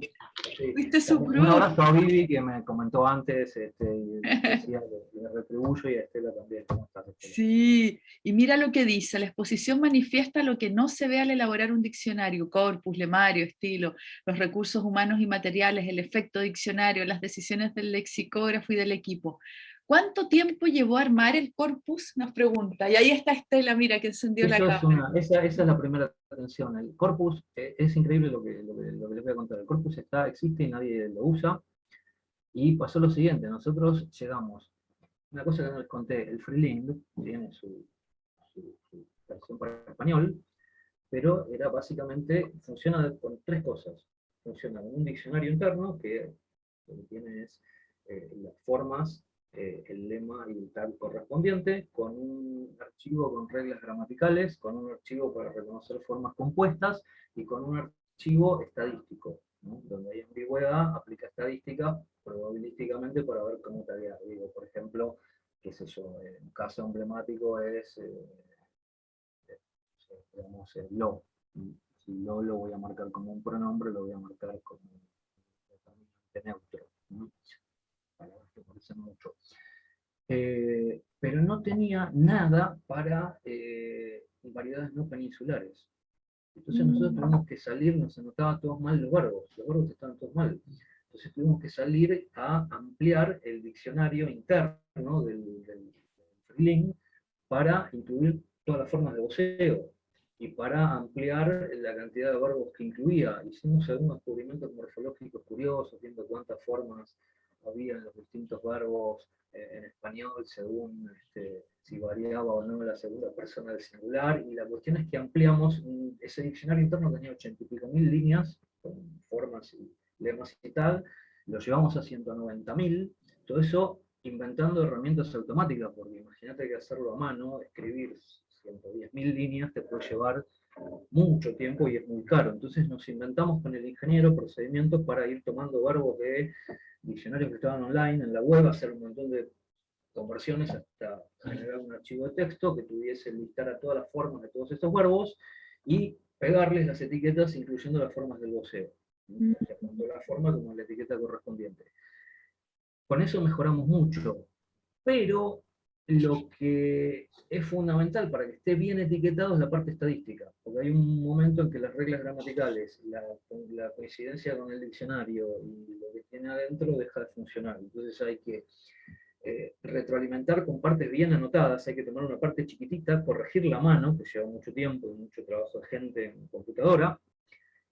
¿Viste su Un abrazo a Vivi que me comentó antes, este, y decía, le retribuyo y a Estela también. ¿Cómo estás, Sí, y mira lo que dice, la exposición manifiesta lo que no se ve al elaborar un diccionario, corpus, lemario, estilo, los recursos humanos y materiales, el efecto diccionario, las decisiones del lexicógrafo y del equipo. ¿Cuánto tiempo llevó a armar el corpus? Nos pregunta. Y ahí está Estela, mira, que encendió la cámara. esa, esa, es la primera atención. El corpus, eh, es increíble lo que, lo, que, lo que, les voy a contar. El corpus está, existe y nadie lo usa. Y pasó lo siguiente, nosotros llegamos, una cosa que no les conté, el Freeling tiene su, su, versión para español, pero era básicamente, funciona con tres cosas. Funciona con un diccionario interno, que lo que tiene es eh, las formas eh, el lema y el tag correspondiente, con un archivo con reglas gramaticales, con un archivo para reconocer formas compuestas, y con un archivo estadístico, donde hay ambigüedad, aplica estadística probabilísticamente para ver cómo había, digo, por ejemplo, qué sé yo, un caso emblemático es, digamos, el lo. Si lo lo voy a marcar como un pronombre, lo voy a marcar como un neutro. Palabras que parecen mucho. pero no tenía nada para variedades no peninsulares. Entonces nosotros mm. tuvimos que salir, nos anotaban todos mal los verbos, los verbos estaban todos mal. Entonces tuvimos que salir a ampliar el diccionario interno del, del, para incluir todas las formas de voceo y para ampliar la cantidad de verbos que incluía. Hicimos algunos descubrimientos morfológicos curiosos, viendo cuántas formas había en los distintos verbos eh, en español, según este, si variaba o no la segunda persona del singular, y la cuestión es que ampliamos, ese diccionario interno tenía ochenta y pico mil líneas, con formas y lemas y tal, lo llevamos a 190.000, todo eso inventando herramientas automáticas, porque imagínate que hacerlo a mano, escribir 110.000 líneas te puede llevar mucho tiempo y es muy caro. Entonces nos inventamos con el ingeniero procedimientos para ir tomando verbos de diccionarios que estaban online en la web, hacer un montón de conversiones hasta generar un archivo de texto que tuviese listar a todas las formas de todos estos verbos y pegarles las etiquetas incluyendo las formas del voceo. tanto la forma como la etiqueta correspondiente. Con eso mejoramos mucho, pero lo que es fundamental para que esté bien etiquetado es la parte estadística, porque hay un momento en que las reglas gramaticales, la, coincidencia con el diccionario y lo que tiene adentro deja de funcionar. Entonces hay que eh, retroalimentar con partes bien anotadas, hay que tomar una parte chiquitita, corregir la mano, que lleva mucho tiempo y mucho trabajo de gente en computadora,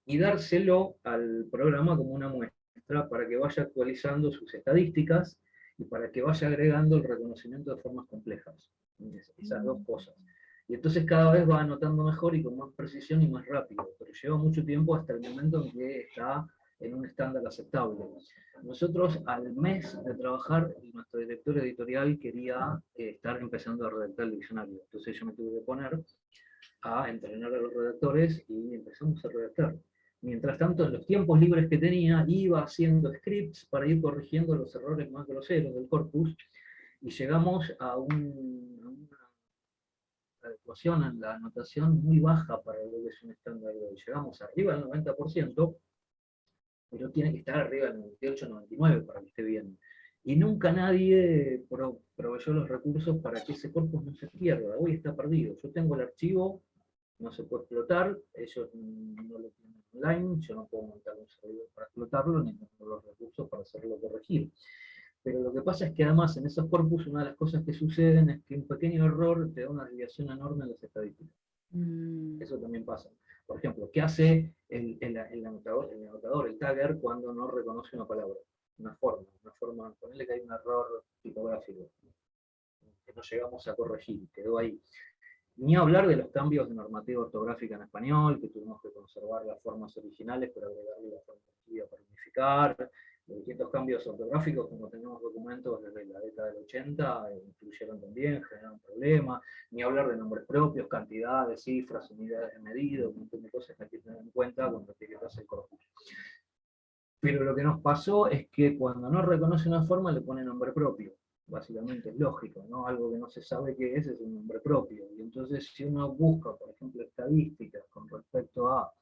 y dárselo al programa como una muestra para que vaya actualizando sus estadísticas y para que vaya agregando el reconocimiento de formas complejas. Esas dos cosas. Y entonces cada vez va anotando mejor y con más precisión y más rápido, pero lleva mucho tiempo hasta el momento en que está en un estándar aceptable. Nosotros al mes de trabajar, nuestro director editorial quería eh, estar empezando a redactar el diccionario. Entonces yo me tuve que poner a entrenar a los redactores y empezamos a redactar. Mientras tanto, en los tiempos libres que tenía, iba haciendo scripts para ir corrigiendo los errores más groseros del corpus, y llegamos a, un, a una adecuación en la anotación muy baja para lo que es un estándar de hoy. Llegamos arriba del 90%, pero tiene que estar arriba del 98-99 para que esté bien. Y nunca nadie proveyó los recursos para que ese corpus no se pierda. Hoy está perdido. Yo tengo el archivo, no se puede explotar, ellos no lo tienen online, yo no puedo montar un servidor para explotarlo, ni tengo los recursos para hacerlo corregir. Pero lo que pasa es que además en esos corpus una de las cosas que suceden es que un pequeño error te da una desviación enorme en las estadísticas. Mm. Eso también pasa. Por ejemplo, ¿qué hace el, anotador, el, anotador, el tagger, cuando no reconoce una palabra? Una forma, una forma, ponerle que hay un error tipográfico, que no llegamos a corregir, quedó ahí. Ni hablar de los cambios de normativa ortográfica en español, que tuvimos que conservar las formas originales, pero agregarle la forma para unificar, los distintos cambios ortográficos, como tenemos documentos desde la década del 80, eh, incluyeron también, generaron problemas, ni hablar de nombres propios, cantidades, cifras, unidades de medida, un montón de cosas que hay que tener en cuenta cuando etiquetas el corpus. Pero lo que nos pasó es que cuando no reconoce una forma le pone nombre propio, básicamente es lógico, ¿no? algo que no se sabe qué es, es un nombre propio, y entonces si uno busca, por ejemplo, estadísticas con respecto a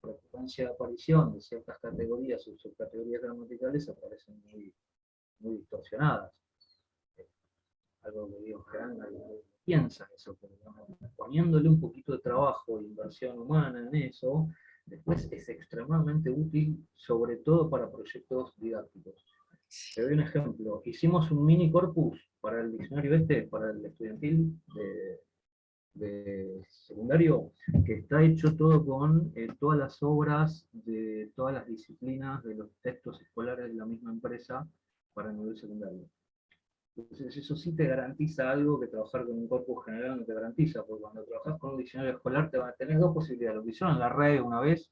frecuencia de aparición de ciertas categorías o subcategorías gramaticales aparecen muy, muy distorsionadas. Eh, algo que digo, que piensa eso, pero poniéndole un poquito de trabajo e inversión humana en eso, después es extremadamente útil, sobre todo para proyectos didácticos. Te doy un ejemplo. Hicimos un mini corpus para el diccionario este, para el estudiantil de, de secundario, que está hecho todo con eh, todas las obras de todas las disciplinas de los textos escolares de la misma empresa para el nivel secundario. Entonces eso sí te garantiza algo que trabajar con un corpus general no te garantiza, porque cuando trabajas con un diccionario escolar te van a tener dos posibilidades. Lo que hicieron en la red una vez,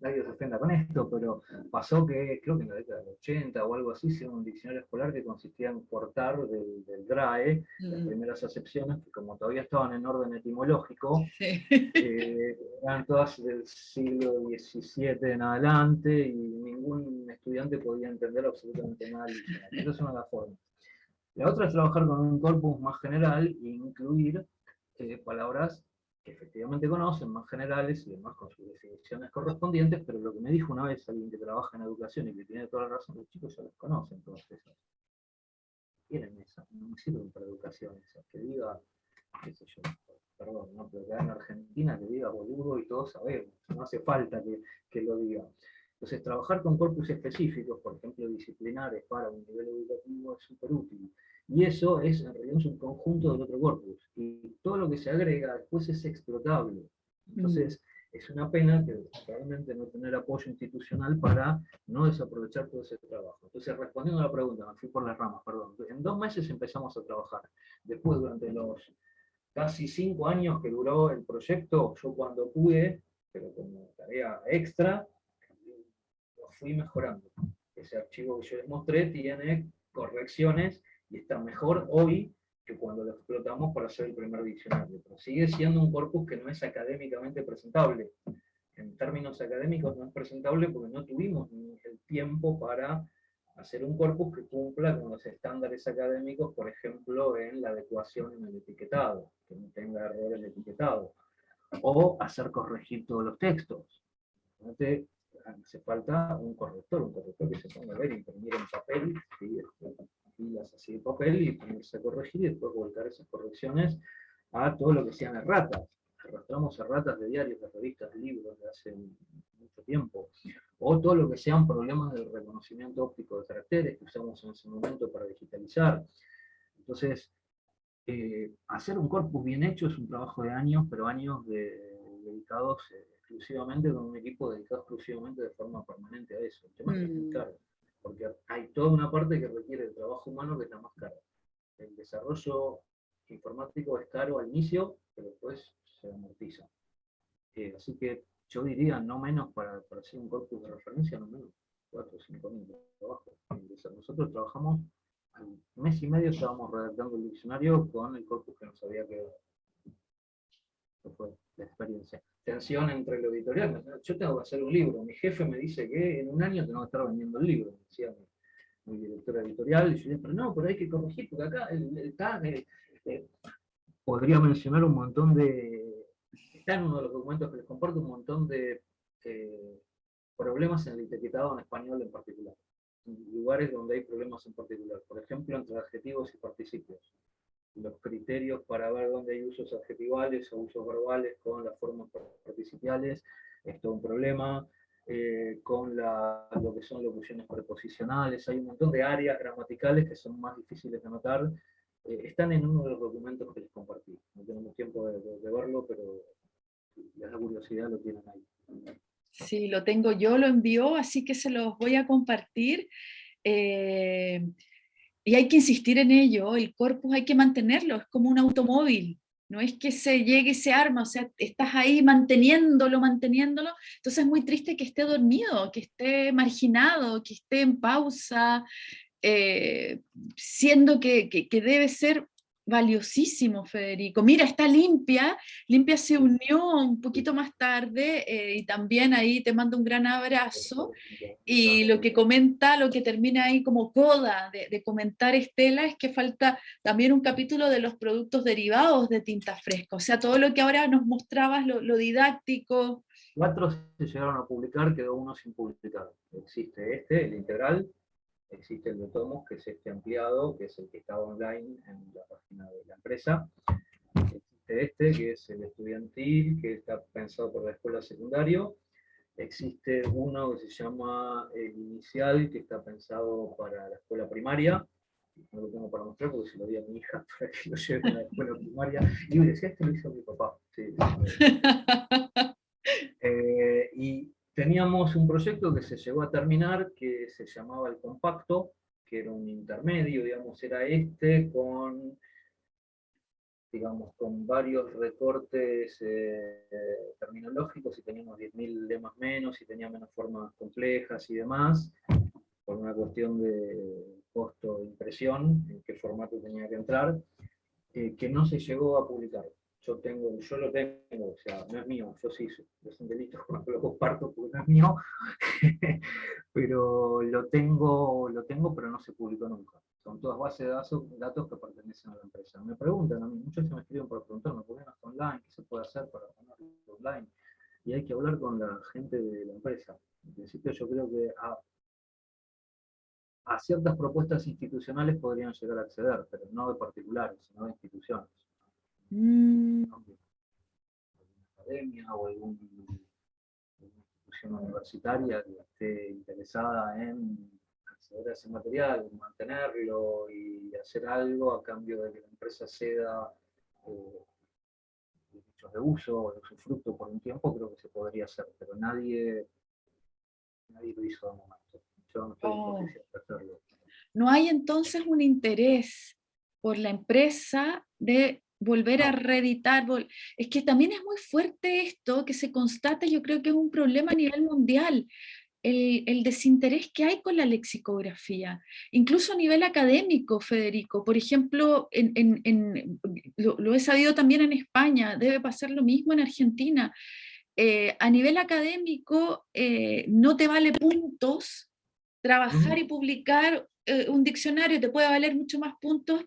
nadie se ofenda con esto, pero pasó que creo que en la década del 80 o algo así, se un diccionario escolar que consistía en cortar del, DRAE las mm. primeras acepciones, que como todavía estaban en orden etimológico, eh, eran todas del siglo XVII en adelante y ningún estudiante podía entender absolutamente nada. Esa es una de las formas. La otra es trabajar con un corpus más general e incluir eh, palabras que efectivamente conocen, más generales y demás con sus definiciones correspondientes, pero lo que me dijo una vez alguien que trabaja en educación y que tiene toda la razón, los chicos ya las conocen todas esas. Tienen esa, no sirven para educación esas, que diga, qué sé yo, perdón, no, pero que en Argentina que diga boludo y todos sabemos, no hace falta que, que lo diga. Entonces, trabajar con corpus específicos, por ejemplo, disciplinares para un nivel educativo es súper útil. Y eso es en realidad un conjunto del otro corpus. Y todo lo que se agrega después es explotable. Entonces, mm. es una pena que realmente no tener apoyo institucional para no desaprovechar todo ese trabajo. Entonces, respondiendo a la pregunta, me fui por las ramas, perdón. En dos meses empezamos a trabajar. Después, durante los casi cinco años que duró el proyecto, yo cuando pude, pero como tarea extra, lo fui mejorando. Ese archivo que yo les mostré tiene correcciones y está mejor hoy que cuando lo explotamos para hacer el primer diccionario. Pero sigue siendo un corpus que no es académicamente presentable. En términos académicos no es presentable porque no tuvimos el tiempo para hacer un corpus que cumpla con los estándares académicos, por ejemplo, en la adecuación en el etiquetado, que no tenga errores de etiquetado, o hacer corregir todos los textos. hace falta un corrector, un corrector que se ponga a ver, imprimir en papel, de papel y ponerse a corregir y después volcar esas correcciones a todo lo que sean erratas. Arrastramos erratas de diarios, de revistas, de libros de hace mucho tiempo. O todo lo que sean problemas del reconocimiento óptico de caracteres que usamos en ese momento para digitalizar. Entonces, eh, hacer un corpus bien hecho es un trabajo de años, pero años dedicados eh, exclusivamente con un equipo dedicado exclusivamente de forma permanente a eso. El tema es mm porque hay toda una parte que requiere el trabajo humano que es la más cara. El desarrollo informático es caro al inicio, pero después se amortiza. Eh, así que yo diría, no menos para, para, hacer un corpus de referencia, no menos 4 o 5 mil de trabajo. Nosotros trabajamos, al mes y medio estábamos redactando el diccionario con el corpus que nos había quedado. La experiencia tensión entre el editorial. Yo tengo que hacer un libro. Mi jefe me dice que en un año tengo que estar vendiendo el libro, decía mi, director editorial. Y yo pero no, pero hay que corregir, porque acá está. Eh, eh, podría mencionar un montón de. Está en uno de los documentos que les comparto un montón de eh, problemas en el etiquetado en español en particular. lugares donde hay problemas en particular. Por ejemplo, entre adjetivos y participios los criterios para ver dónde hay usos adjetivales o usos verbales con las formas participiales, es todo un problema, eh, con lo que son locuciones preposicionales, hay un montón de áreas gramaticales que son más difíciles de notar, eh, están en uno de los documentos que les compartí, no tenemos tiempo de, verlo, pero la curiosidad lo tienen ahí. Sí, lo tengo yo, lo envió, así que se los voy a compartir. Eh, y hay que insistir en ello, el corpus hay que mantenerlo, es como un automóvil, no es que se llegue y se arma, o sea, estás ahí manteniéndolo, manteniéndolo, entonces es muy triste que esté dormido, que esté marginado, que esté en pausa, eh, siendo que, que, debe ser valiosísimo, Federico. Mira, está Limpia, Limpia se unió un poquito más tarde eh, y también ahí te mando un gran abrazo. Y lo que comenta, lo que termina ahí como coda de, comentar Estela es que falta también un capítulo de los productos derivados de tinta fresca, o sea, todo lo que ahora nos mostrabas, lo, lo didáctico. Cuatro se llegaron a publicar, quedó uno sin publicar. Existe este, el integral, existe el de tomos, que es este ampliado, que es el que está online en la página de la empresa. Existe este, que es el estudiantil, que está pensado por la escuela secundaria. Existe uno que se llama el inicial, que está pensado para la escuela primaria. No lo tengo para mostrar porque se lo di a mi hija [LAUGHS] para que lo lleve a la escuela primaria. Y me decía, este lo hizo mi papá. Sí, [LAUGHS] eh, y teníamos un proyecto que se llegó a terminar, que se llamaba El Compacto, que era un intermedio, digamos, era este con, digamos, con varios recortes eh, terminológico, si teníamos 10.000 lemas menos, si tenía menos formas complejas y demás, por una cuestión de costo de impresión, en qué formato tenía que entrar, eh, que no se llegó a publicar. Yo, tengo, yo lo tengo, o sea, no es mío, yo sí, es un delito cuando lo comparto porque no es mío, [LAUGHS] pero lo tengo, lo tengo, pero no se publicó nunca. Son todas bases de datos, que pertenecen a la empresa. Me preguntan a mí, muchos se me escriben por preguntarme, ¿por qué no está online? ¿Qué se puede hacer para ponerlo online? Y hay que hablar con la gente de la empresa. En principio yo creo que a ciertas propuestas institucionales podrían llegar a acceder, pero no de particulares, sino de instituciones. Mm. Alguna academia o alguna institución universitaria que esté interesada en acceder a ese material, mantenerlo y hacer algo a cambio de que la empresa ceda eh, derechos de uso o de usufructo por un tiempo, creo que se podría hacer, pero nadie, nadie lo hizo de momento. Yo no estoy en oh. posición de hacerlo. No hay entonces un interés por la empresa de volver a reeditar. Es que también es muy fuerte esto que se constata, yo creo que es un problema a nivel mundial el, desinterés que hay con la lexicografía, incluso a nivel académico, Federico. Por ejemplo, en, lo, he sabido también en España, debe pasar lo mismo en Argentina. Eh, a nivel académico eh, no te vale puntos trabajar y publicar eh, un diccionario, te puede valer mucho más puntos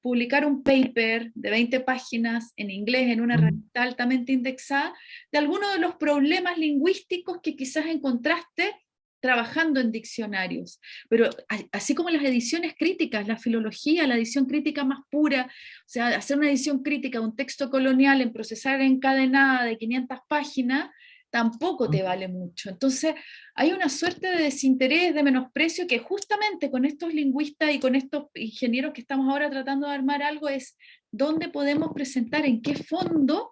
publicar un paper de 20 páginas en inglés en una herramienta altamente indexada, de algunos de los problemas lingüísticos que quizás encontraste trabajando en diccionarios. Pero así como las ediciones críticas, la filología, la edición crítica más pura, o sea, hacer una edición crítica de un texto colonial en procesar encadenada de 500 páginas, tampoco te vale mucho. Entonces, hay una suerte de desinterés, de menosprecio, que justamente con estos lingüistas y con estos ingenieros que estamos ahora tratando de armar algo es dónde podemos presentar, en qué fondo,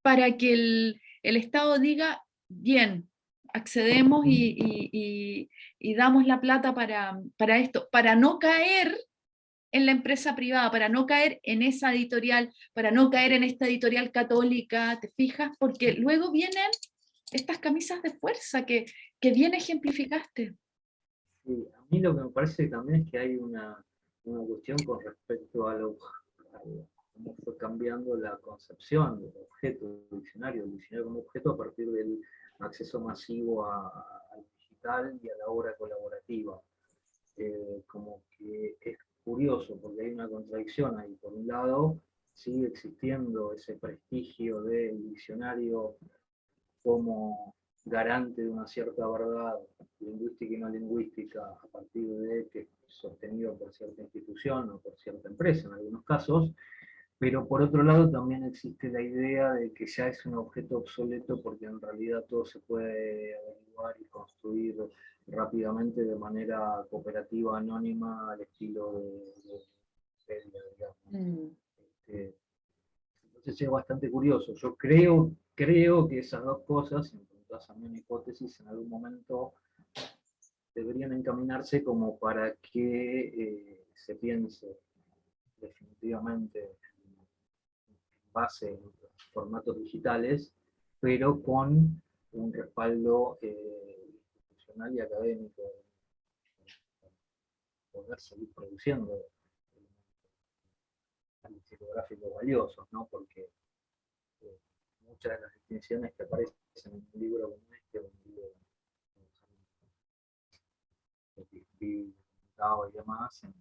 para que el, Estado diga, bien, accedemos y, damos la plata para, para esto, para no caer en la empresa privada, para no caer en esa editorial, para no caer en esta editorial católica, ¿te fijas? Porque luego vienen estas camisas de fuerza que, que bien ejemplificaste. Sí, a mí lo que me parece también es que hay una, una cuestión con respecto a, lo, cómo fue cambiando la concepción del objeto del diccionario, el diccionario como objeto a partir del acceso masivo al digital y a la obra colaborativa. Eh, como que es curioso porque hay una contradicción ahí. Por un lado, sigue existiendo ese prestigio del diccionario como garante de una cierta verdad lingüística y no lingüística a partir de que es sostenido por cierta institución o por cierta empresa en algunos casos, pero por otro lado también existe la idea de que ya es un objeto obsoleto porque en realidad todo se puede averiguar y construir rápidamente de manera cooperativa, anónima, al estilo de, digamos. Mm. Este, entonces es bastante curioso. Yo creo creo que esas dos cosas, si me a mí hipótesis, en algún momento deberían encaminarse como para que eh, se piense definitivamente en base en formatos digitales, pero con un respaldo eh, institucional y académico poder seguir produciendo tipográficos valiosos, ¿no? porque eh, muchas de las distinciones que aparecen en un libro como este, un libro y demás, en,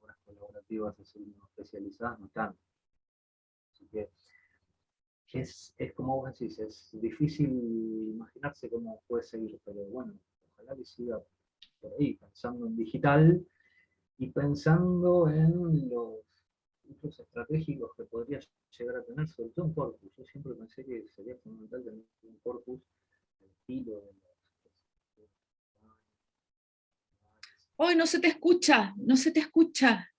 obras colaborativas así especializadas no están. Así que es, es como vos decís, es difícil imaginarse cómo puede seguir, pero bueno, ojalá que siga por ahí, pensando en digital y pensando en los estratégicos que podría llegar a tener, sobre todo un corpus. Yo siempre pensé que sería fundamental tener un corpus del estilo de los... Hoy no se te escucha, no se te escucha.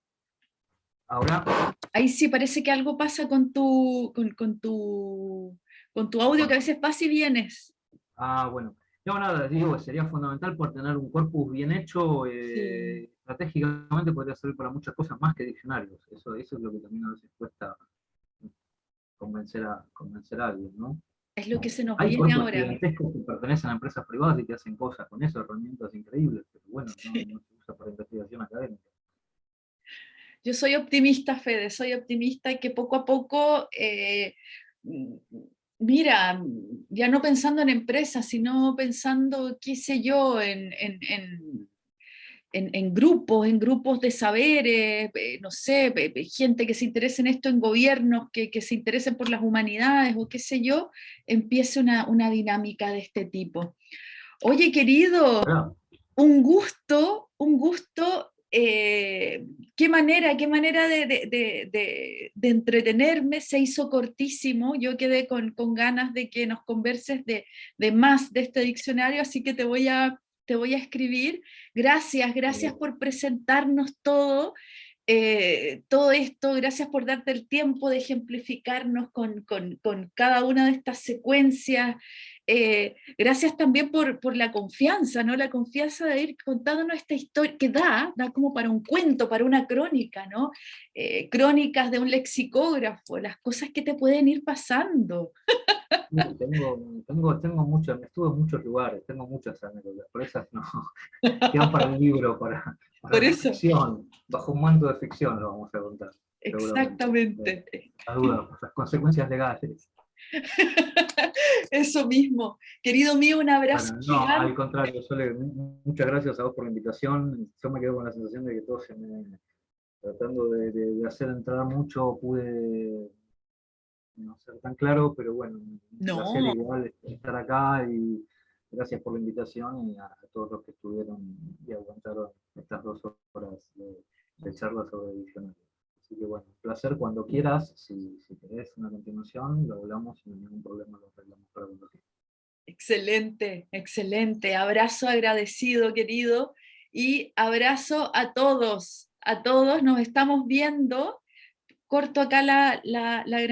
Ahora. Ahí sí, parece que algo pasa con tu, con, tu, con tu audio, que a veces vas y vienes. Ah, bueno. No, nada, digo, sería fundamental por tener un corpus bien hecho, eh, estratégicamente podría servir para muchas cosas más que diccionarios. Eso, eso es lo que también a veces cuesta convencer a, convencer a alguien, ¿no? Es lo que se nos Hay viene ahora. gigantescos que pertenecen a empresas privadas y que hacen cosas con eso, herramientas increíbles, pero bueno, no, no se usa para investigación académica. Yo soy optimista, Fede, soy optimista y que poco a poco, eh, mira, ya no pensando en empresas, sino pensando, qué sé yo, en, en, en, grupos, en grupos de saberes, eh, no sé, gente que se interese en esto en gobiernos, que, que, se interesen por las humanidades o qué sé yo, empiece una, una dinámica de este tipo. Oye, querido, un gusto, un gusto eh, qué manera, qué manera de, de, de, de, entretenerme, se hizo cortísimo, yo quedé con, con ganas de que nos converses de, más de este diccionario, así que te voy a, te voy a escribir. Gracias, gracias por presentarnos todo, eh, todo esto, gracias por darte el tiempo de ejemplificarnos con, con, con cada una de estas secuencias, eh, gracias también por, por, la confianza, ¿no? La confianza de ir contándonos esta historia que da, da como para un cuento, para una crónica, ¿no? Eh, crónicas de un lexicógrafo, las cosas que te pueden ir pasando. tengo, tengo, tengo muchos, estuve en muchos lugares, tengo muchas anécdotas, por esas no, [LAUGHS] quedan para un libro, para, para ficción, bajo un manto de ficción lo vamos a contar. Exactamente. La duda, las consecuencias legales. [LAUGHS] Eso mismo. Querido mío, un abrazo. no, al contrario, muchas gracias a vos por la invitación. Yo me quedo con la sensación de que todo se me... Tratando de, hacer entrar mucho, pude no ser tan claro, pero bueno, no. igual estar acá y gracias por la invitación y a, todos los que estuvieron y aguantaron estas dos horas de, de charla sobre diccionario. Así que bueno, placer cuando quieras, si, si querés una continuación, lo hablamos hay ningún problema, lo arreglamos para cuando quieras. Excelente, excelente. Abrazo agradecido, querido, y abrazo a todos, a todos. Nos estamos viendo. Corto acá la, la, la